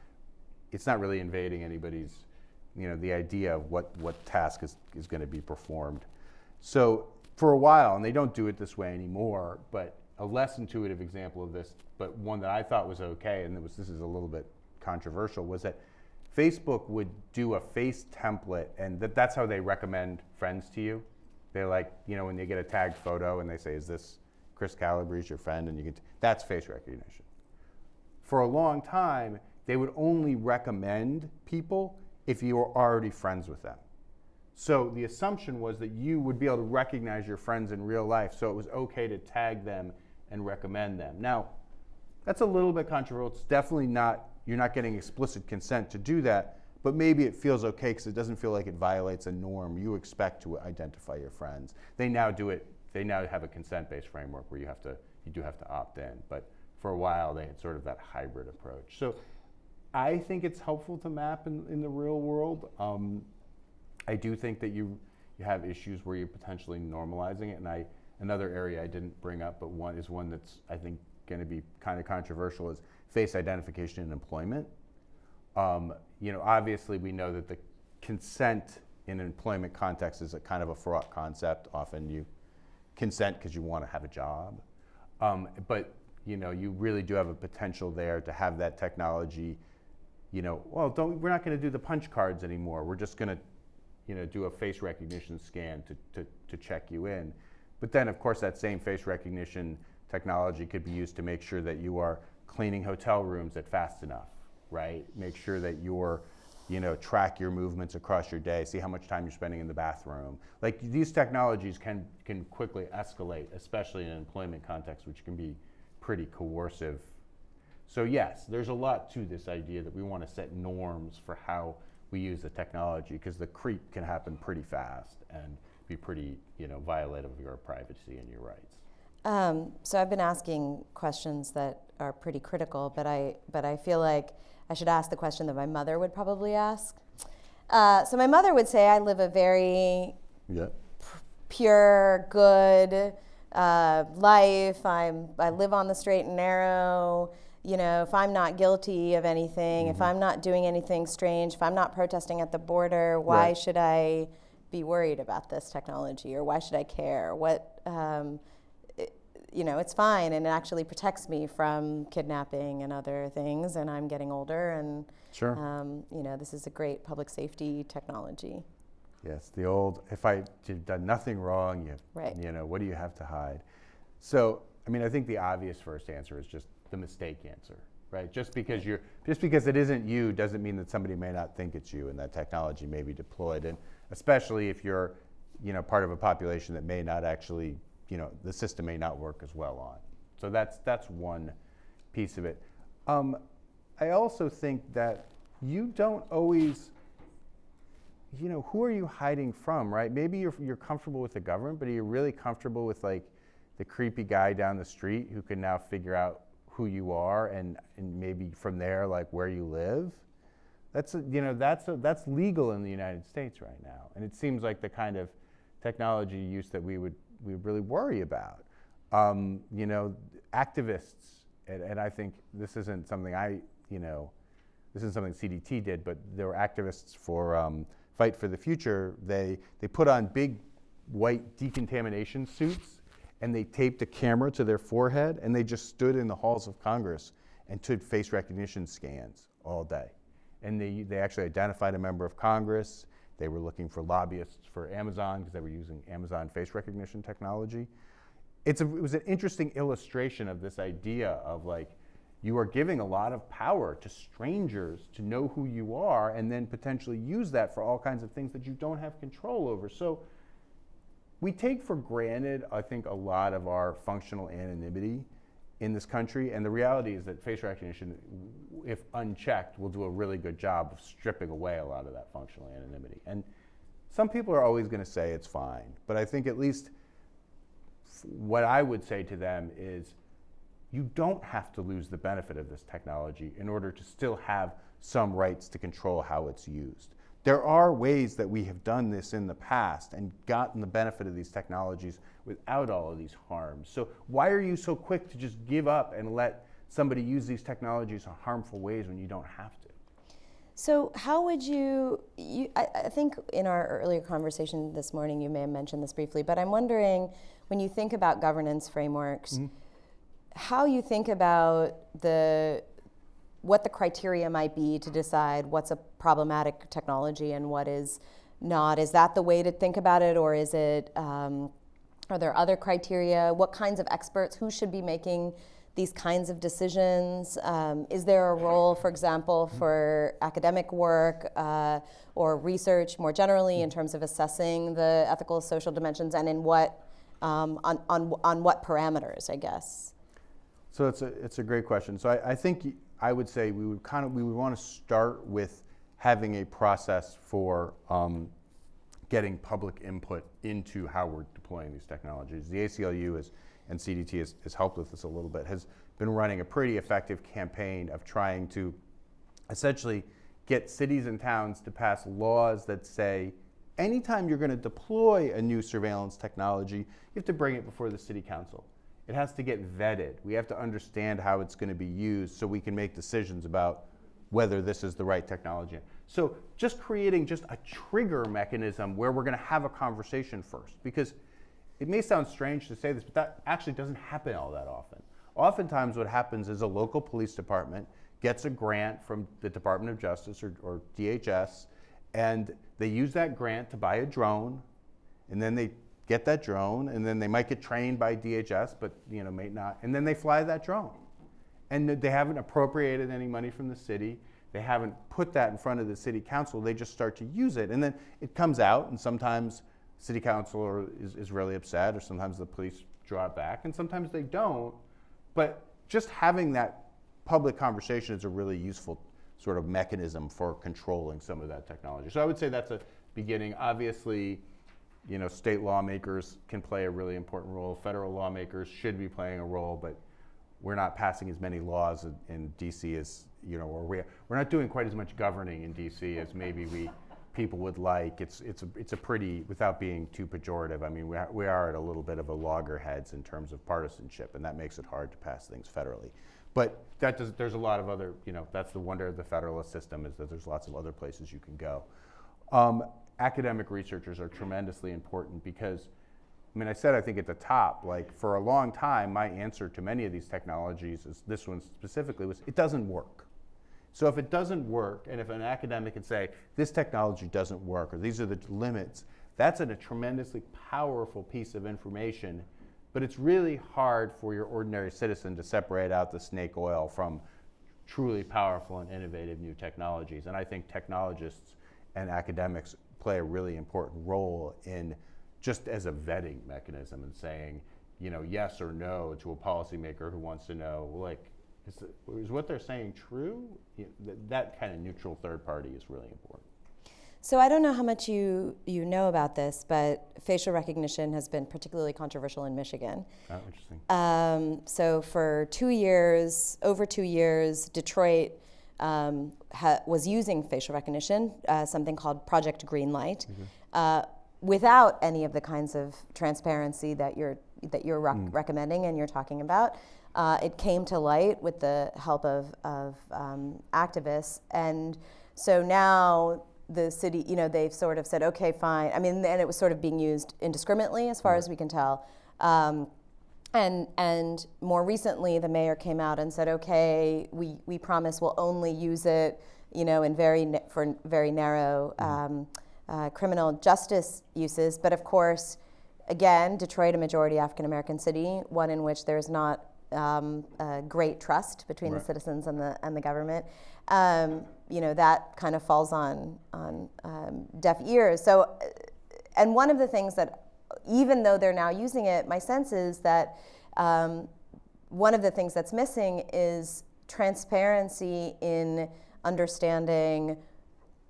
it's not really invading anybody's, you know, the idea of what, what task is, is going to be performed. So for a while, and they don't do it this way anymore, but a less intuitive example of this, but one that I thought was okay, and was, this is a little bit controversial, was that Facebook would do a face template, and that, that's how they recommend friends to you. They're like, you know, when they get a tagged photo and they say, is this, Chris Calabrese, your friend, and you can, that's face recognition. For a long time, they would only recommend people if you were already friends with them. So the assumption was that you would be able to recognize your friends in real life, so it was okay to tag them and recommend them. Now, that's a little bit controversial. It's definitely not, you're not getting explicit consent to do that, but maybe it feels okay because it doesn't feel like it violates a norm you expect to identify your friends. They now do it, they now have a consent-based framework where you have to, you do have to opt in, but for a while they had sort of that hybrid approach. So I think it's helpful to map in, in the real world. Um, I do think that you, you have issues where you're potentially normalizing it, and I, another area I didn't bring up, but one is one that's I think going to be kind of controversial is face identification in employment. Um, you know, obviously we know that the consent in an employment context is a kind of a fraught concept. Often you consent because you want to have a job. Um, but, you know, you really do have a potential there to have that technology, you know, well, don't, we're not going to do the punch cards anymore. We're just going to, you know, do a face recognition scan to, to, to check you in. But then, of course, that same face recognition technology could be used to make sure that you are cleaning hotel rooms at fast enough, right? Make sure that you're, you know, track your movements across your day, see how much time you're spending in the bathroom. Like these technologies can, can quickly escalate, especially in an employment context, which can be pretty coercive. So yes, there's a lot to this idea that we want to set norms for how we use the technology because the creep can happen pretty fast and be pretty, you know, violative of your privacy and your rights. Um, so I've been asking questions that are pretty critical, but I but I feel like I should ask the question that my mother would probably ask. Uh, so my mother would say I live a very yeah. pure, good uh, life. I'm I live on the straight and narrow. You know, if I'm not guilty of anything, mm-hmm. if I'm not doing anything strange, if I'm not protesting at the border, why right. should I be worried about this technology, or why should I care? What um, you know, it's fine and it actually protects me from kidnapping and other things. And I'm getting older, and sure, um, you know, this is a great public safety technology. Yes, the old if I have done nothing wrong, you right. you know, what do you have to hide? So, I mean, I think the obvious first answer is just the mistake answer, right? Just because you're just because it isn't you doesn't mean that somebody may not think it's you, and that technology may be deployed, and especially if you're, you know, part of a population that may not actually you know, the system may not work as well on. So that's, that's one piece of it. Um, I also think that you don't always, you know, who are you hiding from, right? Maybe you're, you're comfortable with the government, but are you really comfortable with like the creepy guy down the street who can now figure out who you are and, and maybe from there, like where you live? That's, a, you know, that's, a, that's legal in the United States right now. And it seems like the kind of technology use that we would we really worry about. Um, you know, activists, and, and, I think this isn't something I, you know, this isn't something CDT did, but there were activists for um, Fight for the Future. They, they put on big white decontamination suits and they taped a camera to their forehead and they just stood in the halls of Congress and took face recognition scans all day. And they, they actually identified a member of Congress they were looking for lobbyists for Amazon because they were using Amazon face recognition technology. It's a, it was an interesting illustration of this idea of like, you are giving a lot of power to strangers to know who you are and then potentially use that for all kinds of things that you don't have control over. So we take for granted, I think, a lot of our functional anonymity in this country. And the reality is that face recognition, if unchecked, will do a really good job of stripping away a lot of that functional anonymity. And some people are always going to say it's fine, but I think at least what I would say to them is you don't have to lose the benefit of this technology in order to still have some rights to control how it's used. There are ways that we have done this in the past and gotten the benefit of these technologies without all of these harms. So why are you so quick to just give up and let somebody use these technologies in harmful ways when you don't have to? So how would you, you I, I, think in our earlier conversation this morning you may have mentioned this briefly, but I'm wondering when you think about governance frameworks, mm-hmm. how you think about the what the criteria might be to decide what's a problematic technology and what is not. Is that the way to think about it, or is it um, Are there other criteria? What kinds of experts? Who should be making these kinds of decisions? Um, is there a role, for example, for academic work uh, or research more generally in terms of assessing the ethical social dimensions and in what, um, on, on, on what parameters, I guess? So it's a, it's a great question. So I, I think I would say we would kind of, we would want to start with having a process for um, getting public input into how we're deploying these technologies. The ACLU is, and CDT has, has helped with this a little bit, has been running a pretty effective campaign of trying to essentially get cities and towns to pass laws that say anytime you're going to deploy a new surveillance technology, you have to bring it before the city council. It has to get vetted. We have to understand how it's going to be used so we can make decisions about whether this is the right technology. So just creating just a trigger mechanism where we're going to have a conversation first because it may sound strange to say this, but that actually doesn't happen all that often. Oftentimes what happens is a local police department gets a grant from the Department of Justice or, or DHS and they use that grant to buy a drone and then they get that drone and then they might get trained by DHS but you know may not and then they fly that drone and they haven't appropriated any money from the city. They haven't put that in front of the city council. They just start to use it. And then it comes out, and sometimes city council is, is really upset, or sometimes the police draw it back, and sometimes they don't. But just having that public conversation is a really useful sort of mechanism for controlling some of that technology. So I would say that's a beginning. Obviously, you know, state lawmakers can play a really important role. Federal lawmakers should be playing a role, but we're not passing as many laws in, in DC as you know, or we're we're not doing quite as much governing in DC as maybe we people would like. It's it's a it's a pretty without being too pejorative. I mean, we are, we are at a little bit of a loggerheads in terms of partisanship, and that makes it hard to pass things federally. But that does, there's a lot of other, you know, that's the wonder of the federalist system is that there's lots of other places you can go. Um, academic researchers are tremendously important because I mean, I said I think at the top, like for a long time, my answer to many of these technologies, is this one specifically, was it doesn't work. So if it doesn't work, and if an academic can say, this technology doesn't work, or these are the limits, that's a tremendously powerful piece of information, but it's really hard for your ordinary citizen to separate out the snake oil from truly powerful and innovative new technologies. And I think technologists and academics play a really important role in just as a vetting mechanism and saying, you know, yes or no to a policymaker who wants to know, like, is, is what they're saying true? You know, that, that kind of neutral third party is really important. So I don't know how much you, you know about this, but facial recognition has been particularly controversial in Michigan. Oh, interesting. Um, so for two years, over two years, Detroit um, was using facial recognition, uh, something called Project Greenlight. Mm-hmm. Uh, without any of the kinds of transparency that you're that you're rec- mm. recommending and you're talking about. Uh, it came to light with the help of, of um, activists, and so now the city, you know, they've sort of said, okay, fine. I mean, and it was sort of being used indiscriminately, as far mm. as we can tell. Um, and and more recently, the mayor came out and said, okay, we we promise we'll only use it, you know, in very for very narrow. Mm. Um, uh, criminal justice uses. But of course, again, Detroit, a majority African American city, one in which there's not um, great trust between right. the citizens and the and the government. Um, you know that kind of falls on on um, deaf ears. So, uh, and one of the things that, even though they're now using it, my sense is that um, one of the things that's missing is transparency in understanding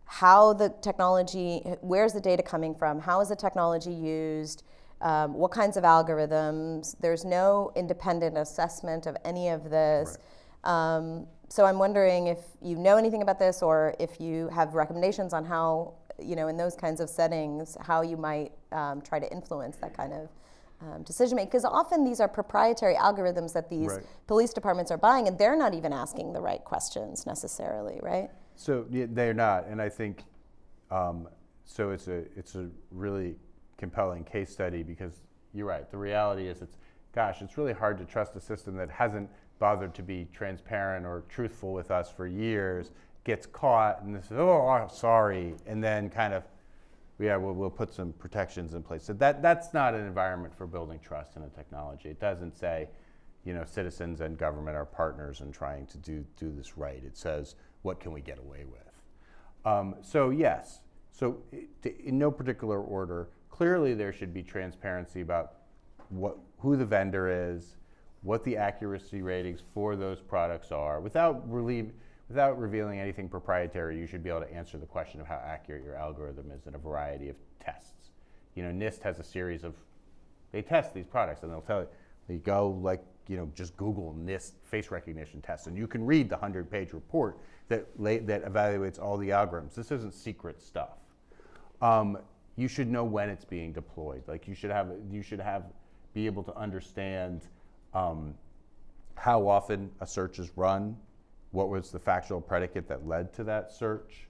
how the technology, where's the data coming from, how is the technology used, um, what kinds of algorithms. There's no independent assessment of any of this. Right. Um, so I'm wondering if you know anything about this or if you have recommendations on how, you know, in those kinds of settings, how you might um, try to influence that kind of um, decision making. Because often these are proprietary algorithms that these right. police departments are buying and they're not even asking the right questions necessarily, right? So yeah, they're not, and I think um, so. It's a it's a really compelling case study because you're right. The reality is, it's gosh, it's really hard to trust a system that hasn't bothered to be transparent or truthful with us for years. Gets caught and this, oh, sorry, and then kind of yeah, we'll, we'll put some protections in place. So that, that's not an environment for building trust in a technology. It doesn't say, you know, citizens and government are partners in trying to do, do this right. It says, what can we get away with? Um, so yes, so in no particular order, clearly there should be transparency about what, who the vendor is, what the accuracy ratings for those products are. Without, relieve, without revealing anything proprietary, you should be able to answer the question of how accurate your algorithm is in a variety of tests. You know, NIST has a series of, they test these products and they'll tell you, you go like, you know, just Google NIST face recognition tests and you can read the 100 page report that, that evaluates all the algorithms. This isn't secret stuff. Um, you should know when it's being deployed. Like you should have, you should have, be able to understand um, how often a search is run, what was the factual predicate that led to that search,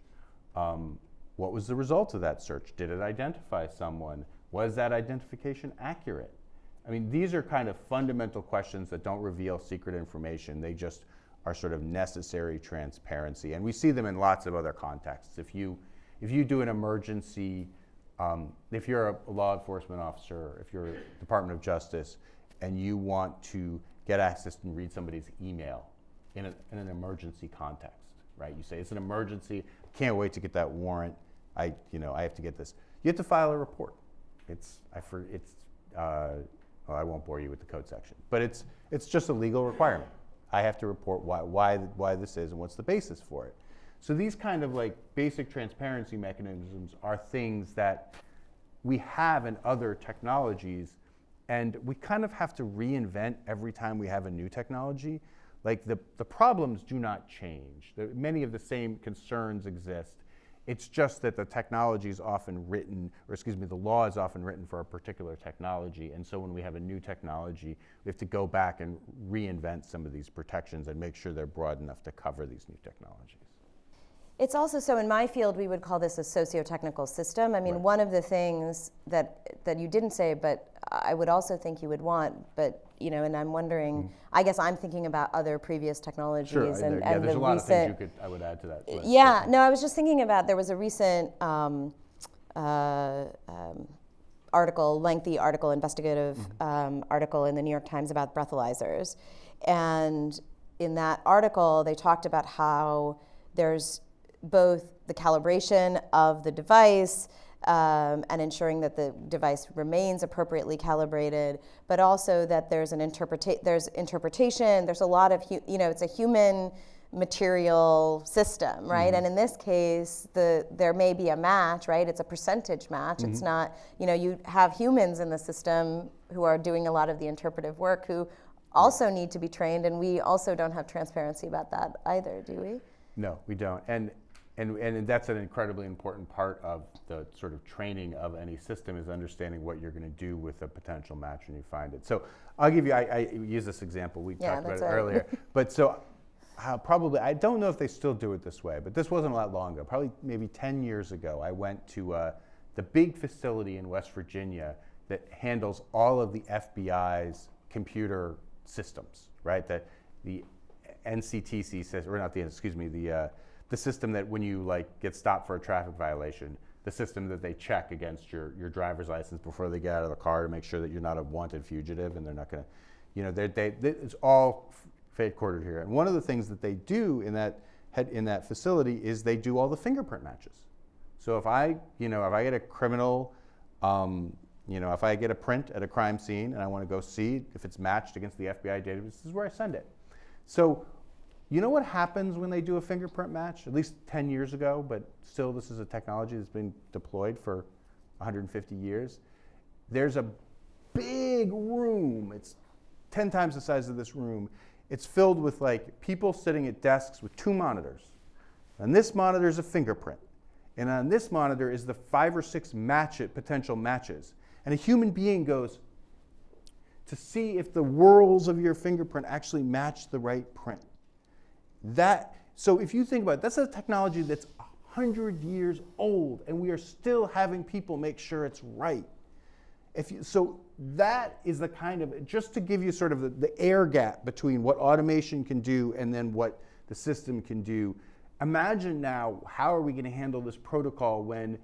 um, what was the result of that search? Did it identify someone? Was that identification accurate? I mean, these are kind of fundamental questions that don't reveal secret information. They just are sort of necessary transparency. And we see them in lots of other contexts. If you, if you do an emergency, um, if you're a law enforcement officer, if you're Department of Justice, and you want to get access and read somebody's email in, a, in an emergency context, right? You say, it's an emergency, can't wait to get that warrant. I, you know, I have to get this. You have to file a report. It's, I for, it's, uh, I won't bore you with the code section, but it's, it's just a legal requirement. I have to report why, why, why this is and what's the basis for it. So these kind of like basic transparency mechanisms are things that we have in other technologies and we kind of have to reinvent every time we have a new technology. Like the, the problems do not change. Many of the same concerns exist. It's just that the technology is often written, or excuse me, the law is often written for a particular technology. And so when we have a new technology, we have to go back and reinvent some of these protections and make sure they're broad enough to cover these new technologies. It's also so in my field we would call this a socio-technical system. I mean, right. one of the things that that you didn't say, but I would also think you would want, but you know, and I'm wondering. Mm. I guess I'm thinking about other previous technologies sure, and, there, yeah, and there's the a lot recent. Of things you could, I would add to that. List, yeah, no, I was just thinking about there was a recent um, uh, um, article, lengthy article, investigative mm-hmm. um, article in the New York Times about breathalyzers, and in that article they talked about how there's both the calibration of the device um, and ensuring that the device remains appropriately calibrated, but also that there's an interpreta- there's interpretation. There's a lot of hu- you know it's a human material system, right? Mm-hmm. And in this case, the there may be a match, right? It's a percentage match. Mm-hmm. It's not you know you have humans in the system who are doing a lot of the interpretive work who also need to be trained, and we also don't have transparency about that either, do we? No, we don't. And and, and that's an incredibly important part of the sort of training of any system is understanding what you're going to do with a potential match when you find it. So I'll give you, I, I use this example, we yeah, talked about it right. earlier. [LAUGHS] but so uh, probably, I don't know if they still do it this way, but this wasn't a lot long ago. Probably maybe 10 years ago, I went to uh, the big facility in West Virginia that handles all of the FBI's computer systems, right? That the NCTC says, or not the, excuse me, the uh, the system that when you like get stopped for a traffic violation, the system that they check against your, your driver's license before they get out of the car to make sure that you're not a wanted fugitive and they're not going to, you know, they, they, it's all headquartered here. And one of the things that they do in that, head, in that facility is they do all the fingerprint matches. So if I, you know, if I get a criminal, um, you know, if I get a print at a crime scene and I want to go see if it's matched against the FBI database, this is where I send it. So you know what happens when they do a fingerprint match? At least 10 years ago, but still this is a technology that's been deployed for 150 years. There's a big room. It's 10 times the size of this room. It's filled with like people sitting at desks with two monitors. And this monitor is a fingerprint. And on this monitor is the five or six match it, potential matches. And a human being goes to see if the whorls of your fingerprint actually match the right print. That, so if you think about it, that's a technology that's 100 years old, and we are still having people make sure it's right. If you, so that is the kind of, just to give you sort of the, the air gap between what automation can do and then what the system can do. Imagine now, how are we going to handle this protocol when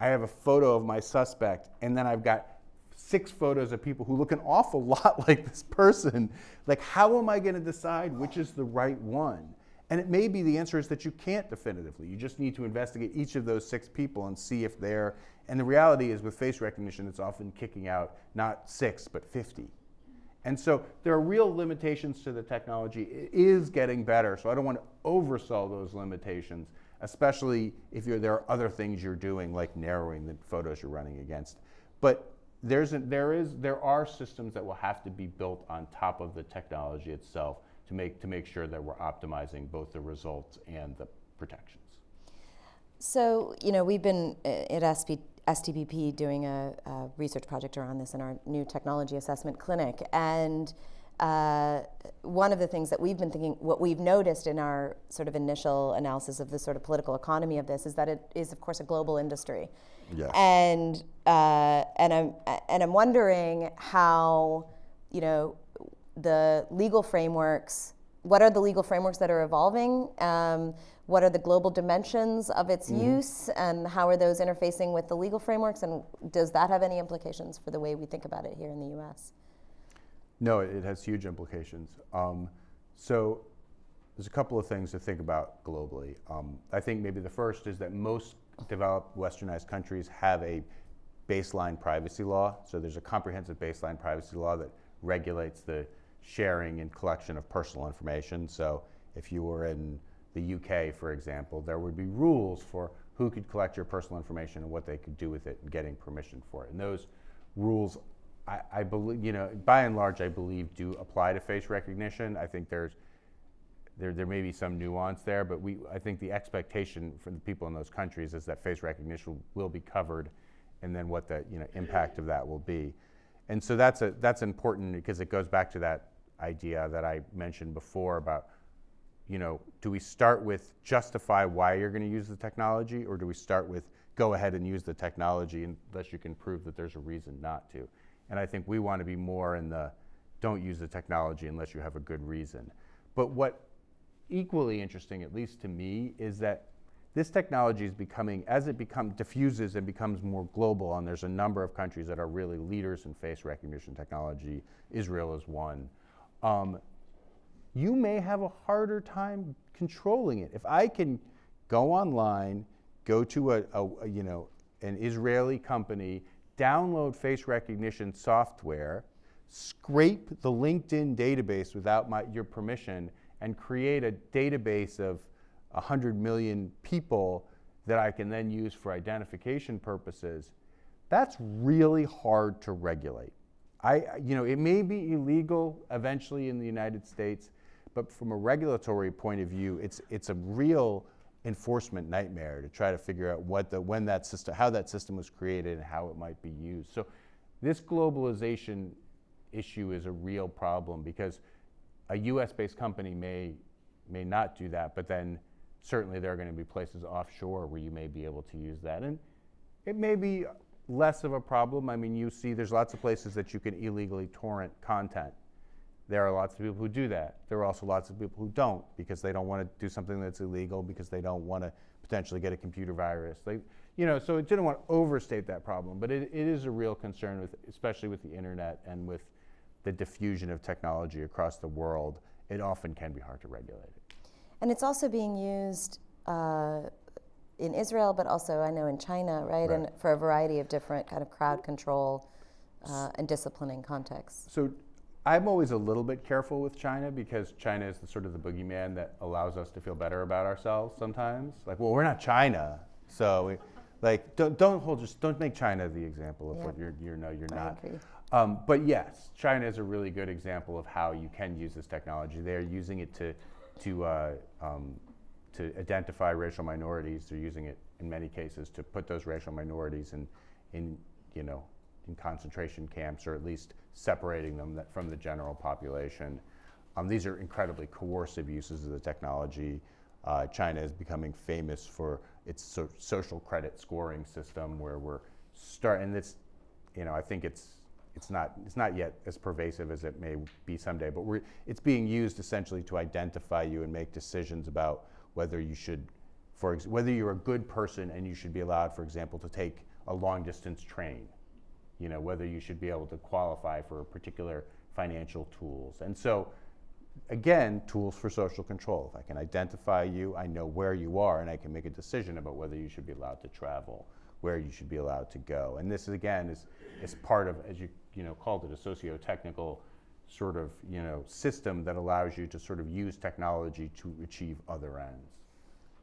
I have a photo of my suspect, and then I've got six photos of people who look an awful [LAUGHS] lot like this person. Like, how am I going to decide which is the right one? And it may be the answer is that you can't definitively. You just need to investigate each of those six people and see if they're. And the reality is, with face recognition, it's often kicking out not six, but 50. And so there are real limitations to the technology. It is getting better, so I don't want to oversell those limitations, especially if you're there are other things you're doing, like narrowing the photos you're running against. But there's a, there, is, there are systems that will have to be built on top of the technology itself to make, to make sure that we're optimizing both the results and the protections. So, you know, we've been uh, at SP, STPP doing a, a, research project around this in our new technology assessment clinic. And uh, one of the things that we've been thinking, what we've noticed in our sort of initial analysis of the sort of political economy of this is that it is, of course, a global industry. Yes. And, uh, and, I'm, and I'm wondering how, you know, the legal frameworks, what are the legal frameworks that are evolving? Um, what are the global dimensions of its mm-hmm. use and how are those interfacing with the legal frameworks and does that have any implications for the way we think about it here in the US? No, it has huge implications. Um, so there's a couple of things to think about globally. Um, I think maybe the first is that most developed westernized countries have a baseline privacy law. So there's a comprehensive baseline privacy law that regulates the sharing and collection of personal information. So if you were in the UK, for example, there would be rules for who could collect your personal information and what they could do with it and getting permission for it. And those rules, I, I believe, you know, by and large, I believe do apply to face recognition. I think there's there, there may be some nuance there, but we, I think the expectation for the people in those countries is that face recognition will be covered and then what the you know, impact of that will be. And so that's, a, that's important because it goes back to that idea that I mentioned before about you know, do we start with justify why you're going to use the technology, or do we start with go ahead and use the technology unless you can prove that there's a reason not to? And I think we want to be more in the don't use the technology unless you have a good reason. But what equally interesting, at least to me, is that this technology is becoming, as it become, diffuses and becomes more global, and there's a number of countries that are really leaders in face recognition technology. Israel is one. Um, you may have a harder time controlling it. If I can go online, go to a, a, a, you know an Israeli company, download face recognition software, scrape the LinkedIn database without my, your permission, and create a database of 100 million people that I can then use for identification purposes, that's really hard to regulate. I, you know, it may be illegal eventually in the United States, but from a regulatory point of view, it's, it's a real enforcement nightmare to try to figure out what the, when that system, how that system was created and how it might be used. So this globalization issue is a real problem because a US-based company may, may not do that, but then certainly there are going to be places offshore where you may be able to use that. And it may be less of a problem. I mean, you see there's lots of places that you can illegally torrent content. There are lots of people who do that. There are also lots of people who don't because they don't want to do something that's illegal because they don't want to potentially get a computer virus. They, you know, so it didn't want to overstate that problem, but it, it is a real concern with, especially with the internet and with the diffusion of technology across the world. It often can be hard to regulate it. And it's also being used uh, in Israel, but also I know in China, right? right? And for a variety of different kind of crowd control uh, and disciplining contexts. So I'm always a little bit careful with China because China is the sort of the boogeyman that allows us to feel better about ourselves sometimes. Like, well, we're not China, so we, like don't don't hold just don't make China the example of yep. what you're you know you're not. Um, but yes, China is a really good example of how you can use this technology. They are using it to to uh, um, to identify racial minorities. They're using it in many cases to put those racial minorities in in you know in concentration camps, or at least separating them from the general population. Um, these are incredibly coercive uses of the technology. Uh, China is becoming famous for its so social credit scoring system, where we're starting this. You know, I think it's it's not it's not yet as pervasive as it may be someday, but we're, it's being used essentially to identify you and make decisions about whether you should, for whether you're a good person and you should be allowed, for example, to take a long distance train, you know, whether you should be able to qualify for particular financial tools. And so, again, tools for social control. If I can identify you, I know where you are, and I can make a decision about whether you should be allowed to travel, where you should be allowed to go. And this, again, is, is part of, as you, you know, called it, a socio-technical sort of, you know, system that allows you to sort of use technology to achieve other ends.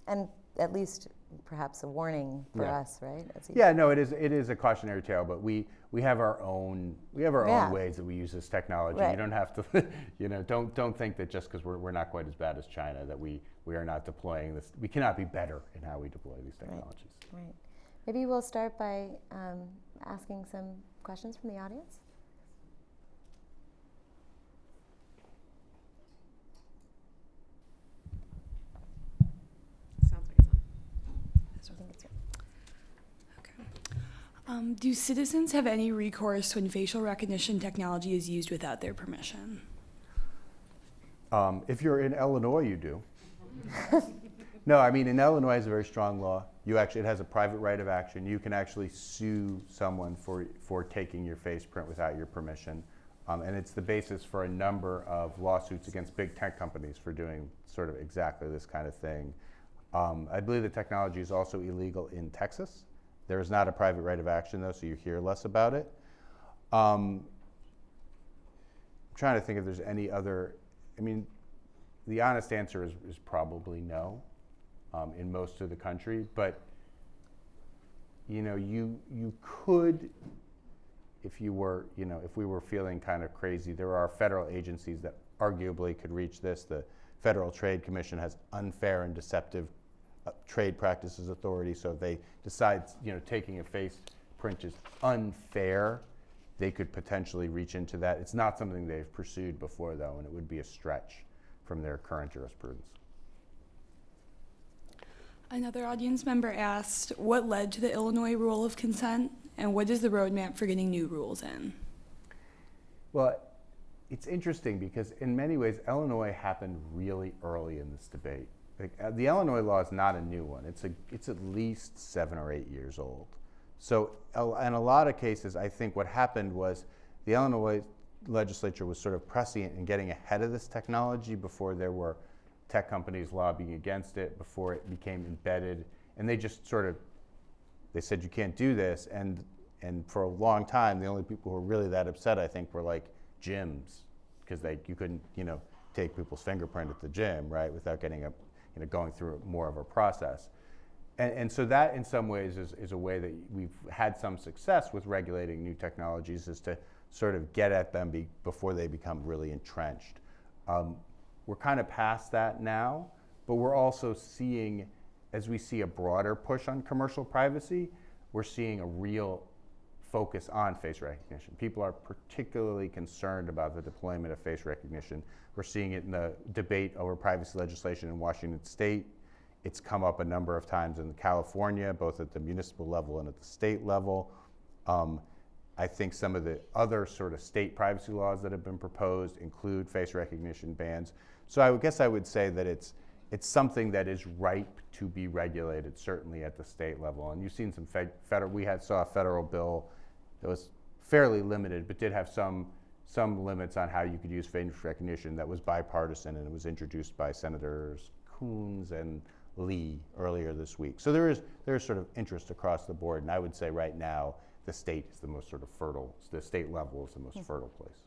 And at least perhaps a warning for Yeah. us, right? Yeah, no, it is, it is a cautionary tale, but we, we have our own, we have our Yeah. own ways that we use this technology. Right. You don't have to, [LAUGHS] you know, don't, don't think that just because we're, we're not quite as bad as China, that we, we are not deploying this, we cannot be better in how we deploy these technologies. Right. Maybe we'll start by um, asking some questions from the audience. Sounds like it's on. I think it's Okay. Um, do citizens have any recourse when facial recognition technology is used without their permission? Um, if you're in Illinois, you do. [LAUGHS] no, I mean, in Illinois, is a very strong law. You actually, it has a private right of action. You can actually sue someone for, for taking your face print without your permission. Um, and it's the basis for a number of lawsuits against big tech companies for doing sort of exactly this kind of thing. Um, I believe the technology is also illegal in Texas. There is not a private right of action, though, so you hear less about it. Um, I'm trying to think if there's any other. I mean, the honest answer is, is probably no um, in most of the country, but you know, you you could, if you were, you know, if we were feeling kind of crazy, there are federal agencies that arguably could reach this. The Federal Trade Commission has unfair and deceptive Uh, trade practices authority, so if they decide, you know, taking a face print is unfair, they could potentially reach into that. It's not something they've pursued before, though, and it would be a stretch from their current jurisprudence. Another audience member asked, what led to the Illinois rule of consent, and what is the roadmap for getting new rules in? Well, it's interesting because in many ways, Illinois happened really early in this debate. Uh, the Illinois law is not a new one. It's, a, it's at least seven or eight years old. So, in a lot of cases, I think what happened was the Illinois legislature was sort of prescient and getting ahead of this technology before there were tech companies lobbying against it, before it became embedded, and they just sort of they said you can't do this, and and for a long time, the only people who were really that upset, I think, were like gyms, because they you couldn't you know take people's fingerprint at the gym, right, without getting a you know going through more of a process. And, and so that, in some ways, is, is a way that we've had some success with regulating new technologies, is to sort of get at them be, before they become really entrenched. Um, we're kind of past that now, but we're also seeing, as we see a broader push on commercial privacy, we're seeing a real focus on face recognition. People are particularly concerned about the deployment of face recognition. We're seeing it in the debate over privacy legislation in Washington state. It's come up a number of times in California, both at the municipal level and at the state level. Um, I think some of the other sort of state privacy laws that have been proposed include face recognition bans. So I guess I would say that it's it's something that is ripe to be regulated, certainly at the state level. And you've seen some fed, federal. We had saw a federal bill that was fairly limited, but did have some some limits on how you could use face recognition that was bipartisan, and it was introduced by Senators Coons and Lee earlier this week. So there is there is sort of interest across the board, and I would say right now the state is the most sort of fertile. The state level is the most fertile place.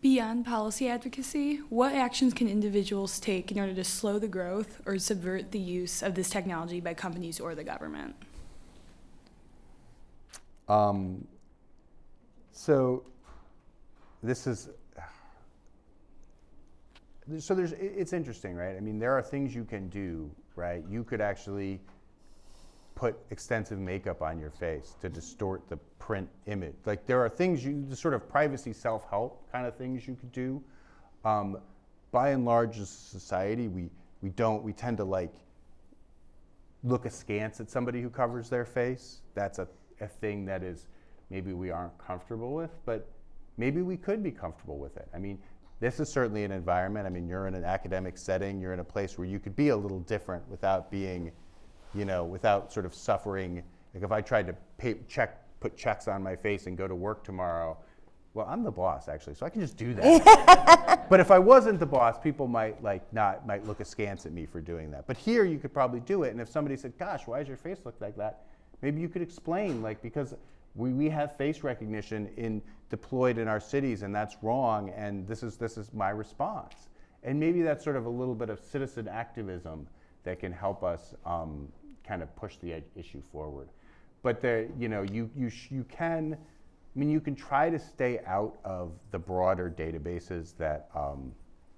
Beyond policy advocacy, what actions can individuals take in order to slow the growth or subvert the use of this technology by companies or the government? Um, so this is so there's it's interesting, right? I mean, there are things you can do, right? You could actually put extensive makeup on your face to distort the print image. Like there are things you, the sort of privacy self-help kind of things you could do. Um, by and large, as a society, we we don't we tend to like look askance at somebody who covers their face. That's a, a thing that is maybe we aren't comfortable with, but maybe we could be comfortable with it. I mean, this is certainly an environment. I mean, you're in an academic setting, you're in a place where you could be a little different without being you know, without sort of suffering. Like if I tried to pay, check, put checks on my face and go to work tomorrow, well, I'm the boss actually, so I can just do that. [LAUGHS] but if I wasn't the boss, people might like not might look askance at me for doing that. But here, you could probably do it. And if somebody said, "Gosh, why does your face look like that?" Maybe you could explain, like because we, we have face recognition in deployed in our cities, and that's wrong. And this is this is my response. And maybe that's sort of a little bit of citizen activism that can help us um, kind of push the issue forward. But there, you know, you you you can. I mean, you can try to stay out of the broader databases that um,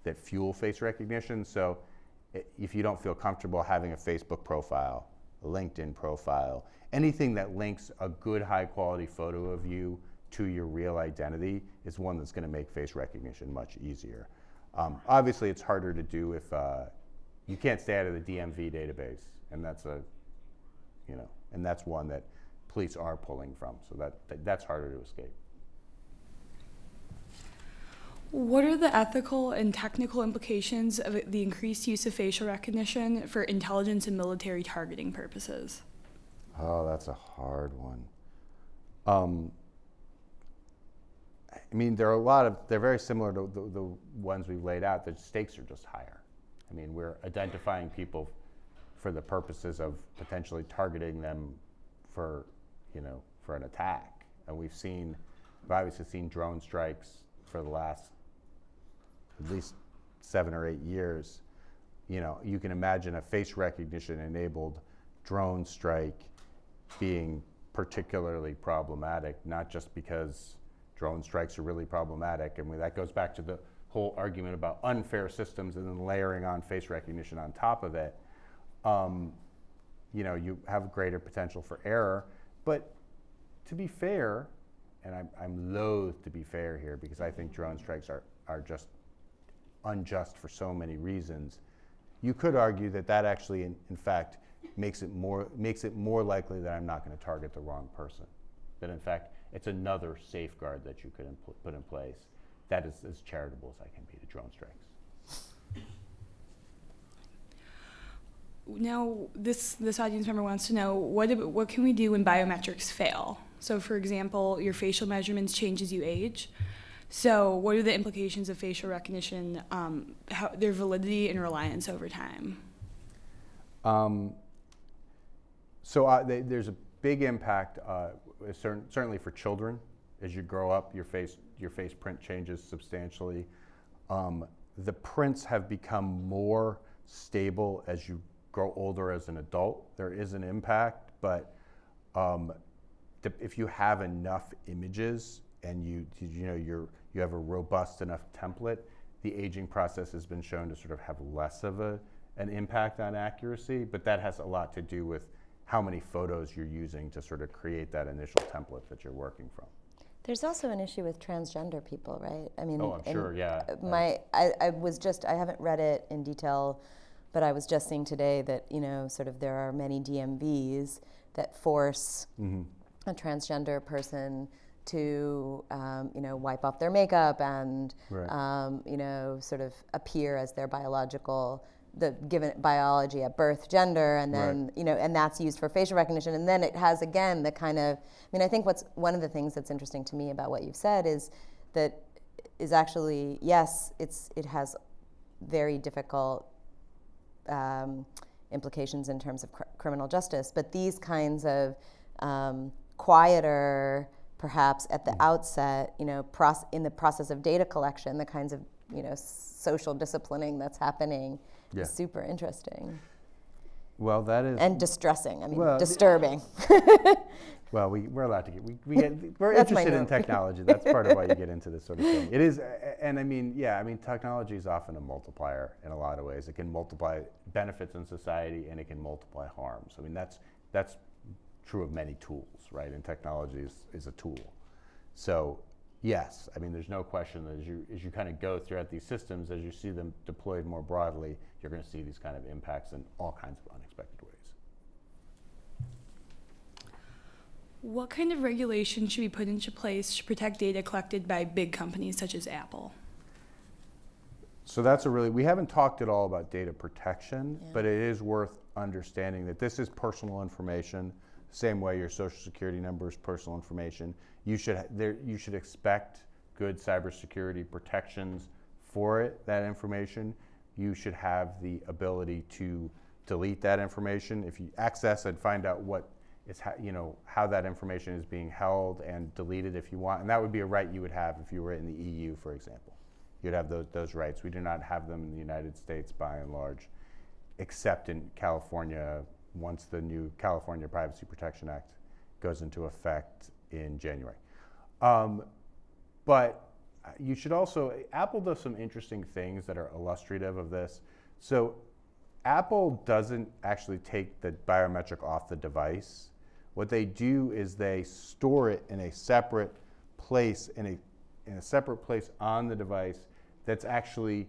that fuel face recognition. So, if you don't feel comfortable having a Facebook profile, a LinkedIn profile, anything that links a good, high quality photo of you to your real identity is one that's going to make face recognition much easier. Um, obviously, it's harder to do if uh, you can't stay out of the DMV database, and that's a you know, and that's one that police are pulling from. So that, that that's harder to escape. What are the ethical and technical implications of the increased use of facial recognition for intelligence and military targeting purposes? Oh, that's a hard one. Um, I mean, there are a lot of, they're very similar to the, the ones we've laid out. The stakes are just higher. I mean, we're identifying people for the purposes of potentially targeting them for, you know, for an attack. And we've seen, we've obviously seen drone strikes for the last at least seven or eight years. You know, you can imagine a face recognition enabled drone strike being particularly problematic, not just because drone strikes are really problematic. And that goes back to the whole argument about unfair systems and then layering on face recognition on top of it. Um, you know, you have greater potential for error. But to be fair, and I'm, I'm loath to be fair here because I think drone strikes are, are just unjust for so many reasons. You could argue that that actually, in, in fact, makes it more makes it more likely that I'm not going to target the wrong person. That in fact, it's another safeguard that you could put in place that is as charitable as I can be to drone strikes. Now, this this audience member wants to know what what can we do when biometrics fail? So, for example, your facial measurements change as you age. So, what are the implications of facial recognition, um, how, their validity and reliance over time? Um, so uh, they, there's a big impact, uh, cer- certainly for children. As you grow up, your face your face print changes substantially. Um, the prints have become more stable as you grow older as an adult. There is an impact, but um, if you have enough images and you you know you're you have a robust enough template, the aging process has been shown to sort of have less of a an impact on accuracy. But that has a lot to do with how many photos you're using to sort of create that initial template that you're working from. There's also an issue with transgender people, right? I mean, Oh, I'm sure, yeah. My, I, I was just, I haven't read it in detail, but I was just seeing today that you know, sort of, there are many DMVs that force Mm-hmm. a transgender person to, um, you know, wipe off their makeup and, Right. um, you know, sort of appear as their biological, the given biology at birth gender, and then Right. you know, and that's used for facial recognition. And then it has again the kind of, I mean, I think what's one of the things that's interesting to me about what you've said is that is actually yes, it's it has very difficult um, implications in terms of cr- criminal justice, but these kinds of um, quieter, perhaps at the outset, you know, in the process of data collection, the kinds of you know social disciplining that's happening Yeah. super interesting Well, that is and distressing. I mean, Well, disturbing. [LAUGHS] Well, we, we're allowed to get, we, we get, we're interested in technology. That's part of why you [LAUGHS] get into this sort of thing. It is, and I mean, yeah, I mean, technology is often a multiplier in a lot of ways. It can multiply benefits in society and it can multiply harms. I mean, that's, that's true of many tools, right? And technology is, is a tool. So, yes, I mean, there's no question that as you, as you kind of go throughout these systems, as you see them deployed more broadly, you're going to see these kind of impacts in all kinds of unexpected ways. What kind of regulation should be put into place to protect data collected by big companies such as Apple? So that's a really, we haven't talked at all about data protection, Yeah. but it is worth understanding that this is personal information, same way your social security number is personal information. You should, there, you should expect good cybersecurity protections for it, that information. You should have the ability to delete that information. If you access and find out what is, you know, how that information is being held and deleted if you want. And that would be a right you would have if you were in the EU, for example. You'd have those, those rights. We do not have them in the United States by and large, except in California once the new California Privacy Protection Act goes into effect in January. Um, but you should also, Apple does some interesting things that are illustrative of this. So Apple doesn't actually take the biometric off the device. What they do is they store it in a separate place, in a, in a separate place on the device that's actually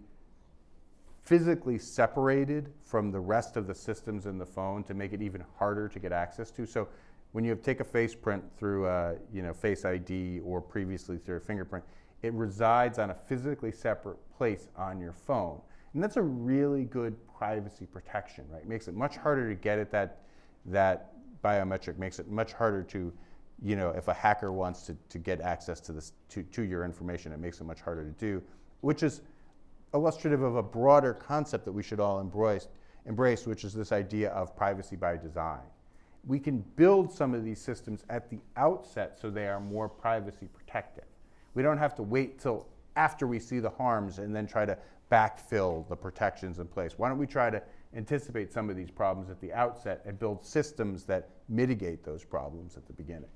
physically separated from the rest of the systems in the phone to make it even harder to get access to. So when you take a face print through a, you know, Face ID or previously through a fingerprint, it resides on a physically separate place on your phone. And that's a really good privacy protection, right? It makes it much harder to get at that, that biometric, makes it much harder to, you know, if a hacker wants to, to get access to, this, to, to your information, it makes it much harder to do, which is illustrative of a broader concept that we should all embrace, embrace, which is this idea of privacy by design. We can build some of these systems at the outset so they are more privacy protected. We don't have to wait till after we see the harms and then try to backfill the protections in place. Why don't we try to anticipate some of these problems at the outset and build systems that mitigate those problems at the beginning?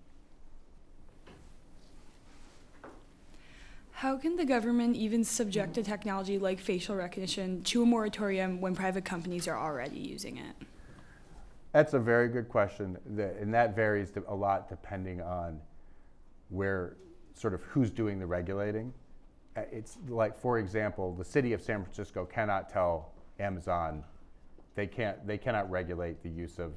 How can the government even subject a technology like facial recognition to a moratorium when private companies are already using it? That's a very good question, The- and that varies a lot depending on where, sort of who's doing the regulating. Uh, It's like, for example, the city of San Francisco cannot tell Amazon, they can't, they cannot regulate the use of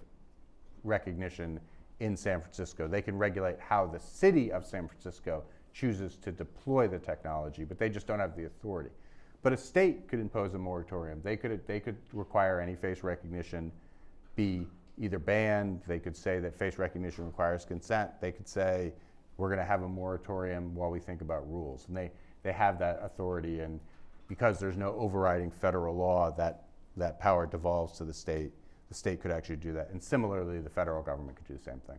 Rekognition in San Francisco. They can regulate how the city of San Francisco chooses to deploy the technology, but they just don't have the authority. But a state could impose a moratorium. They could, they could require any face recognition be either banned, they could say that face recognition requires consent, they could say, we're gonna have a moratorium while we think about rules. And they, they have that authority, and because there's no overriding federal law, that, that power devolves to the state. The state could actually do that. And similarly, the federal government could do the same thing.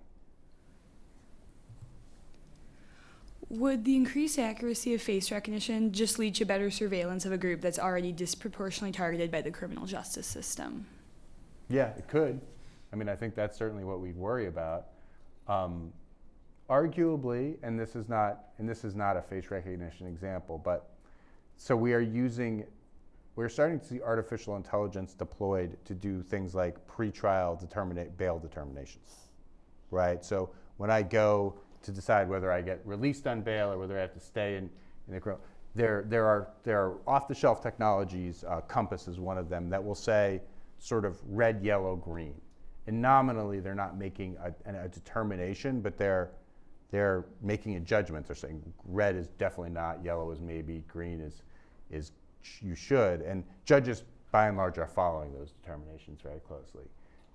Would the increased accuracy of face recognition just lead to better surveillance of a group that's already disproportionately targeted by the criminal justice system? Yeah, it could. I mean, I think that's certainly what we'd worry about. Um, arguably, and this is not, and this is not a face recognition example, but so we are using, we're starting to see artificial intelligence deployed to do things like pretrial determinate bail determinations, right? So when I go to decide whether I get released on bail or whether I have to stay in, in the criminal, there, there are there are off-the-shelf technologies. Uh, COMPAS is one of them that will say sort of red, yellow, green, and nominally they're not making a, a determination, but they're they're making a judgment. They're saying red is definitely not, yellow is maybe, green is is you should, and judges by and large are following those determinations very closely.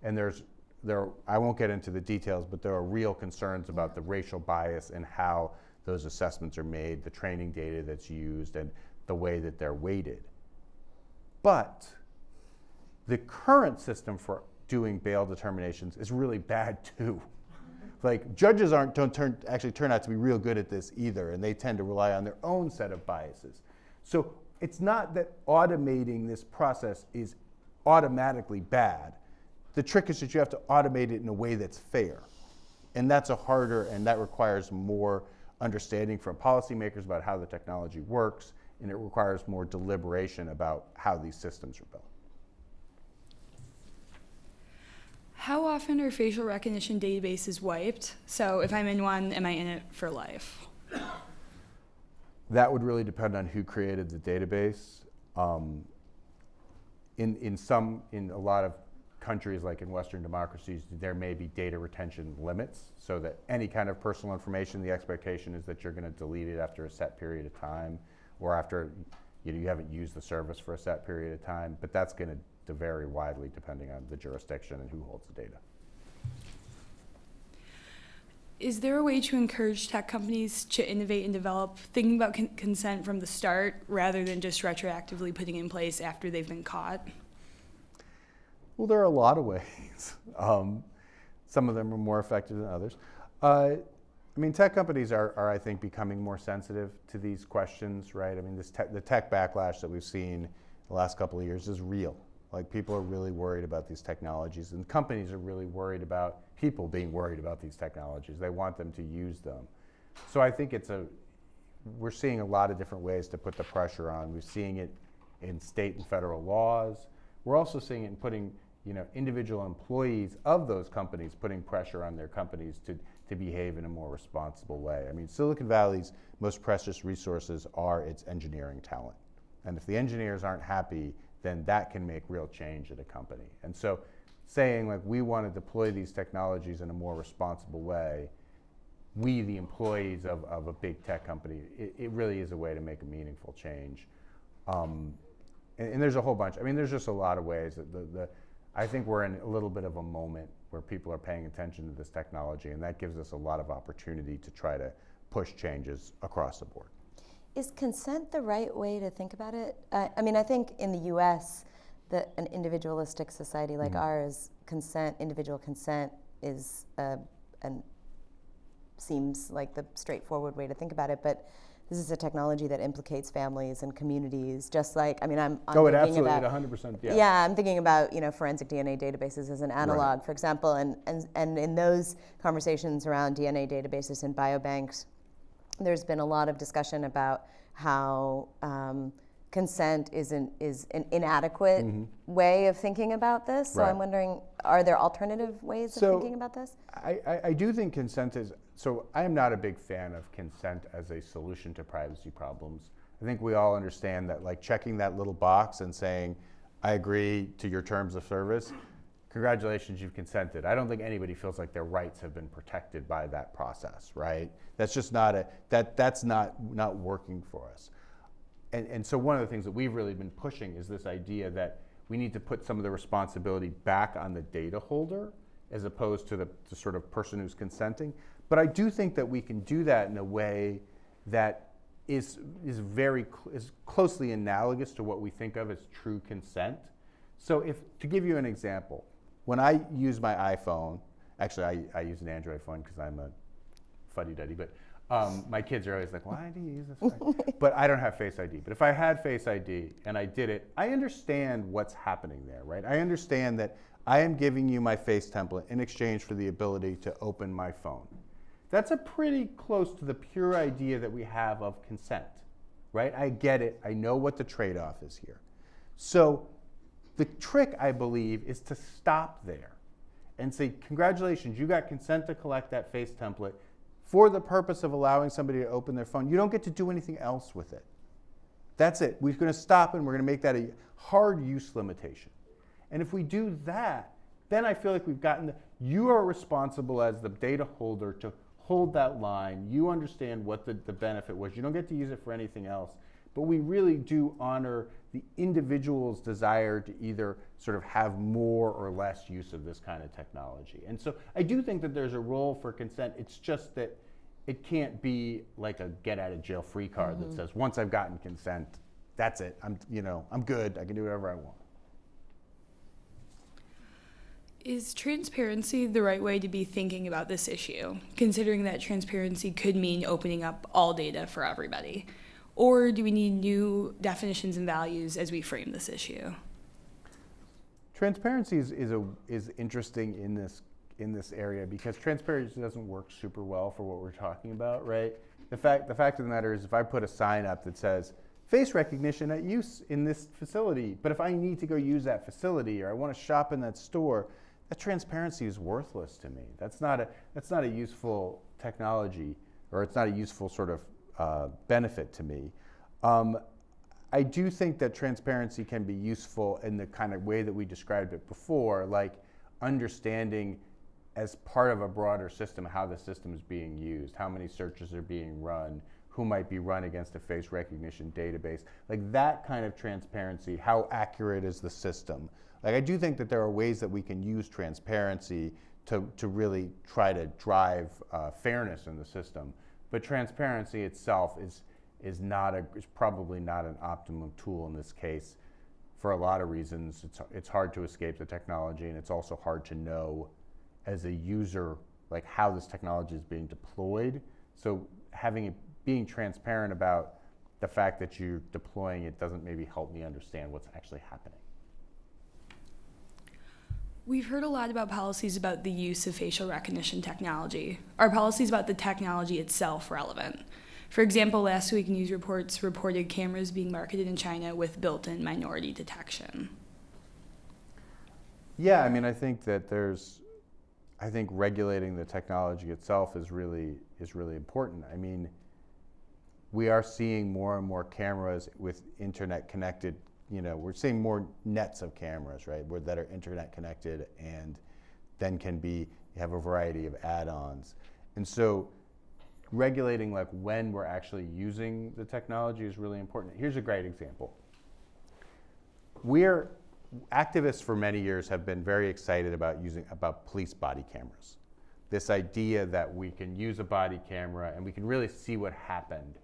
And there's there I won't get into the details, but there are real concerns about the racial bias and how those assessments are made, the training data that's used, and the way that they're weighted. But the current system for doing bail determinations is really bad too. Like judges aren't don't turn actually turn out to be real good at this either, and they tend to rely on their own set of biases. So it's not that automating this process is automatically bad. The trick is that you have to automate it in a way that's fair. And that's a harder and that requires more understanding from policymakers about how the technology works, and it requires more deliberation about how these systems are built. How often are facial recognition databases wiped? So if I'm in one, am I in it for life? That would really depend on who created the database. Um, in, in some, in a lot of countries, like in Western democracies, there may be data retention limits, so that any kind of personal information, the expectation is that you're going to delete it after a set period of time, or after you, know, you haven't used the service for a set period of time. But that's going to to vary widely depending on the jurisdiction and who holds the data. Is there a way to encourage tech companies to innovate and develop, thinking about con- consent from the start rather than just retroactively putting in place after they've been caught? Well, there are a lot of ways. [LAUGHS] Um, some of them are more effective than others. Uh, I mean, tech companies are, are, I think, becoming more sensitive to these questions, right? I mean, this te- the tech backlash that we've seen the last couple of years is real. Like, people are really worried about these technologies, and companies are really worried about people being worried about these technologies. They want them to use them. So I think it's a, we're seeing a lot of different ways to put the pressure on. We're seeing it in state and federal laws. We're also seeing it in putting, you know, individual employees of those companies putting pressure on their companies to, to behave in a more responsible way. I mean, Silicon Valley's most precious resources are its engineering talent. And if the engineers aren't happy, then that can make real change at a company. And so saying like we want to deploy these technologies in a more responsible way, we, the employees of, of a big tech company, it, it really is a way to make a meaningful change. Um, and, and, there's a whole bunch. I mean, there's just a lot of ways that the, the, I think we're in a little bit of a moment where people are paying attention to this technology, and that gives us a lot of opportunity to try to push changes across the board. Is consent the right way to think about it? Uh, I mean, I think in the US, that an individualistic society like mm-hmm. ours, consent, individual consent, is a, an seems like the straightforward way to think about it. But this is a technology that implicates families and communities, just like I mean, I'm, I'm oh, it absolutely, about, 100 percent, yeah. Yeah, I'm thinking about you know forensic DNA databases as an analog, right. for example, and and and in those conversations around DNA databases and biobanks, there's been a lot of discussion about how um, consent is an, is an inadequate mm-hmm. way of thinking about this. So right. I'm wondering, are there alternative ways so of thinking about this? I, I, I, do think consent is, so I am not a big fan of consent as a solution to privacy problems. I think we all understand that like checking that little box and saying, I agree to your terms of service, congratulations, you've consented. I don't think anybody feels like their rights have been protected by that process, right? That's just not a, that, that's not, not working for us and, and so one of the things that we've really been pushing is this idea that we need to put some of the responsibility back on the data holder as opposed to the, the sort of person who's consenting. But I do think that we can do that in a way that is, is very cl- is closely analogous to what we think of as true consent. So if to give you an example, when I use my iPhone, actually I, I use an Android phone because I'm a fuddy-duddy, but um, my kids are always like, why do you use this? [LAUGHS] but I don't have Face ID. But if I had Face ID and I did it, I understand what's happening there, right? I understand that I am giving you my face template in exchange for the ability to open my phone. That's a pretty close to the pure idea that we have of consent, right? I get it. I know what the trade off is here. So the trick, I believe, is to stop there and say, congratulations, you got consent to collect that face template for the purpose of allowing somebody to open their phone. You don't get to do anything else with it. That's it. We're going to stop and we're going to make that a hard use limitation. And if we do that, then I feel like we've gotten the, you are responsible as the data holder to hold that line. You understand what the, the benefit was. You don't get to use it for anything else. But we really do honor the individual's desire to either sort of have more or less use of this kind of technology. And so I do think that there's a role for consent. It's just that it can't be like a get out of jail free card mm-hmm. that says once I've gotten consent, that's it. I'm you know, I'm good. I can do whatever I want. Is transparency the right way to be thinking about this issue, considering that transparency could mean opening up all data for everybody? Or do we need new definitions and values as we frame this issue? Transparency is, is, a, is interesting in this, in this area because transparency doesn't work super well for what we're talking about, right? The fact, the fact of the matter is if I put a sign up that says, face recognition at use in this facility, but if I need to go use that facility or I want to shop in that store, that transparency is worthless to me. That's not a, that's not a useful technology or it's not a useful sort of uh, benefit to me. Um, I do think that transparency can be useful in the kind of way that we described it before, like understanding as part of a broader system how the system is being used, how many searches are being run, who might be run against a face recognition database. Like that kind of transparency, how accurate is the system? Like I do think that there are ways that we can use transparency to, to really try to drive uh, fairness in the system. But transparency itself is, is, not a, is probably not an optimum tool in this case for a lot of reasons. It's, it's hard to escape the technology and it's also hard to know as a user like how this technology is being deployed. So having it being transparent about the fact that you're deploying it doesn't maybe help me understand what's actually happening. We've heard a lot about policies about the use of facial recognition technology. Are policies about the technology itself relevant? For example, last week news reports reported cameras being marketed in China with built-in minority detection. Yeah, I mean, I think that there's, I think regulating the technology itself is really is really important. I mean, we are seeing more and more cameras with internet connected. You know, we're seeing more nets of cameras, right, where, that are internet connected and then can be have a variety of add-ons. And so, regulating like when we're actually using the technology is really important. Here's a great example. We're activists for many years have been very excited about using about police body cameras. This idea that we can use a body camera and we can really see what happened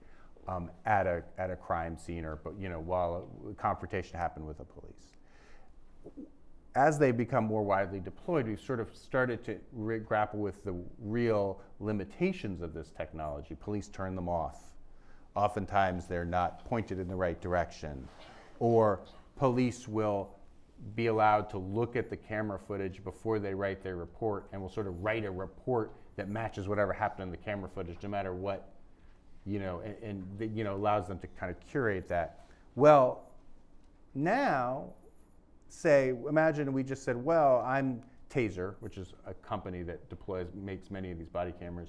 um, at, a, at a crime scene or but you know, while a confrontation happened with the police. As they become more widely deployed, we've sort of started to grapple with the real limitations of this technology. Police turn them off. Oftentimes they're not pointed in the right direction. Or police will be allowed to look at the camera footage before they write their report and will sort of write a report that matches whatever happened in the camera footage no matter what you know, and, and you know, allows them to kind of curate that. Well, now, say, imagine we just said, well, I'm Taser, which is a company that deploys, makes many of these body cameras.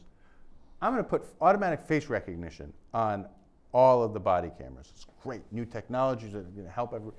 I'm going to put automatic face recognition on all of the body cameras. It's great, new technologies that are going to help everyone.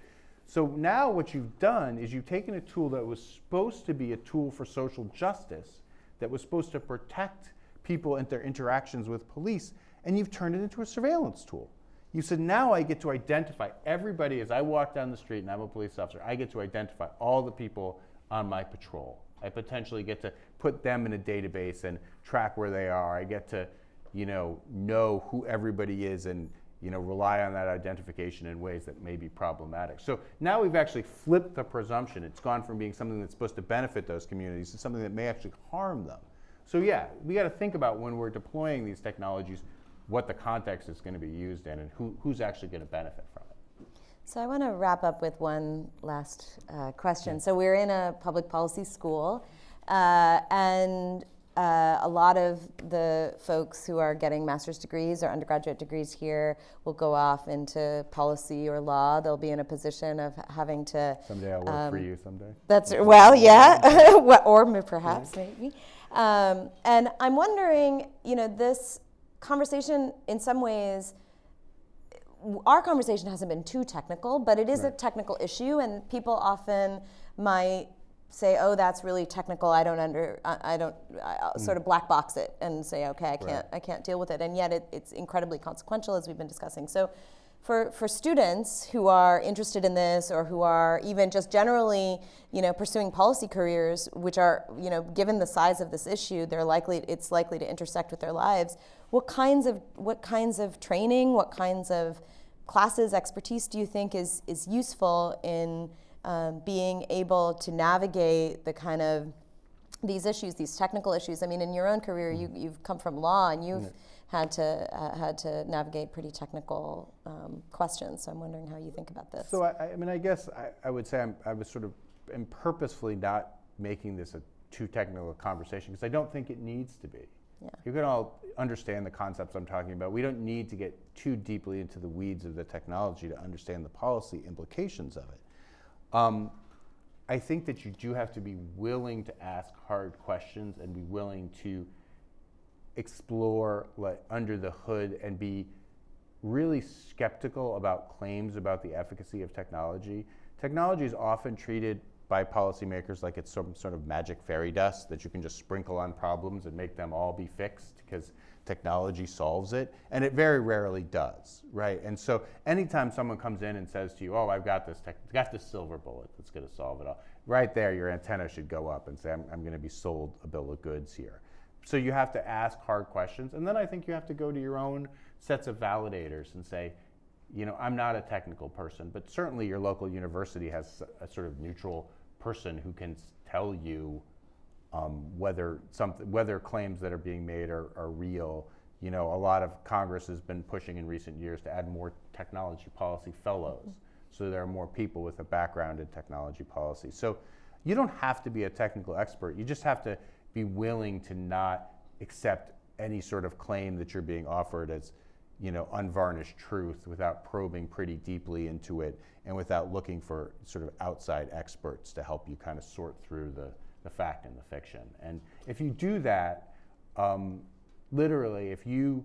So now what you've done is you've taken a tool that was supposed to be a tool for social justice, that was supposed to protect people and their interactions with police, and you've turned it into a surveillance tool. You said, now I get to identify everybody as I walk down the street and I'm a police officer, I get to identify all the people on my patrol. I potentially get to put them in a database and track where they are. I get to, you know, know who everybody is and, you know, rely on that identification in ways that may be problematic. So now we've actually flipped the presumption. It's gone from being something that's supposed to benefit those communities to something that may actually harm them. So yeah, we got to think about when we're deploying these technologies, what the context is going to be used in and who, who's actually going to benefit from it. So I want to wrap up with one last uh, question. So we're in a public policy school, uh, and uh, a lot of the folks who are getting master's degrees or undergraduate degrees here will go off into policy or law. They'll be in a position of having to. Someday I'll work um, for you. Someday. That's well, yeah, [LAUGHS] [LAUGHS] or perhaps yeah. maybe. Um, and I'm wondering, you know, this conversation in some ways our conversation hasn't been too technical, but it is right. a technical issue, and people often might say, "Oh, that's really technical. I don't under, I, I don't." I mm. sort of black box it and say, "Okay, I can't, right. I can't deal with it." And yet, it, it's incredibly consequential, as we've been discussing. So, for, for students who are interested in this or who are even just generally you know pursuing policy careers which are you know given the size of this issue they're likely it's likely to intersect with their lives what kinds of what kinds of training what kinds of classes expertise do you think is is useful in um, being able to navigate the kind of these issues these technical issues i mean in your own career you, you've come from law and you've had to uh, had to navigate pretty technical um, questions. So I'm wondering how you think about this. So I, I mean, I guess I, I would say I'm, I was sort of am purposefully not making this a too technical conversation because I don't think it needs to be. Yeah. You can all understand the concepts I'm talking about. We don't need to get too deeply into the weeds of the technology to understand the policy implications of it. Um, I think that you do have to be willing to ask hard questions and be willing to explore like under the hood and be really skeptical about claims about the efficacy of technology. Technology is often treated by policymakers like it's some sort of magic fairy dust that you can just sprinkle on problems and make them all be fixed because technology solves it. And it very rarely does, right? And so anytime someone comes in and says to you, oh, I've got this, tech, got this silver bullet that's going to solve it all, right there, your antenna should go up and say, I'm, I'm going to be sold a bill of goods here. So you have to ask hard questions. And then I think you have to go to your own sets of validators and say, you know, I'm not a technical person, but certainly your local university has a sort of neutral person who can tell you um, whether something, whether claims that are being made are, are real. You know, a lot of Congress has been pushing in recent years to add more technology policy fellows, so there are more people with a background in technology policy. So you don't have to be a technical expert. You just have to be willing to not accept any sort of claim that you're being offered as, you know, unvarnished truth without probing pretty deeply into it and without looking for sort of outside experts to help you kind of sort through the, the fact and the fiction. And if you do that, um, literally, if you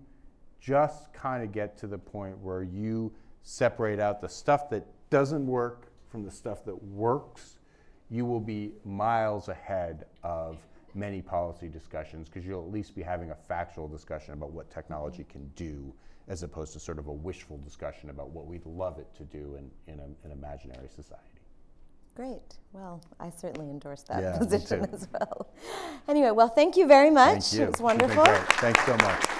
just kind of get to the point where you separate out the stuff that doesn't work from the stuff that works, you will be miles ahead of many policy discussions because you'll at least be having a factual discussion about what technology can do as opposed to sort of a wishful discussion about what we'd love it to do in, in a, an imaginary society. Great. Well, I certainly endorse that Yeah, position as well. Anyway, well, thank you very much. Thank you. It was wonderful. Thanks so much.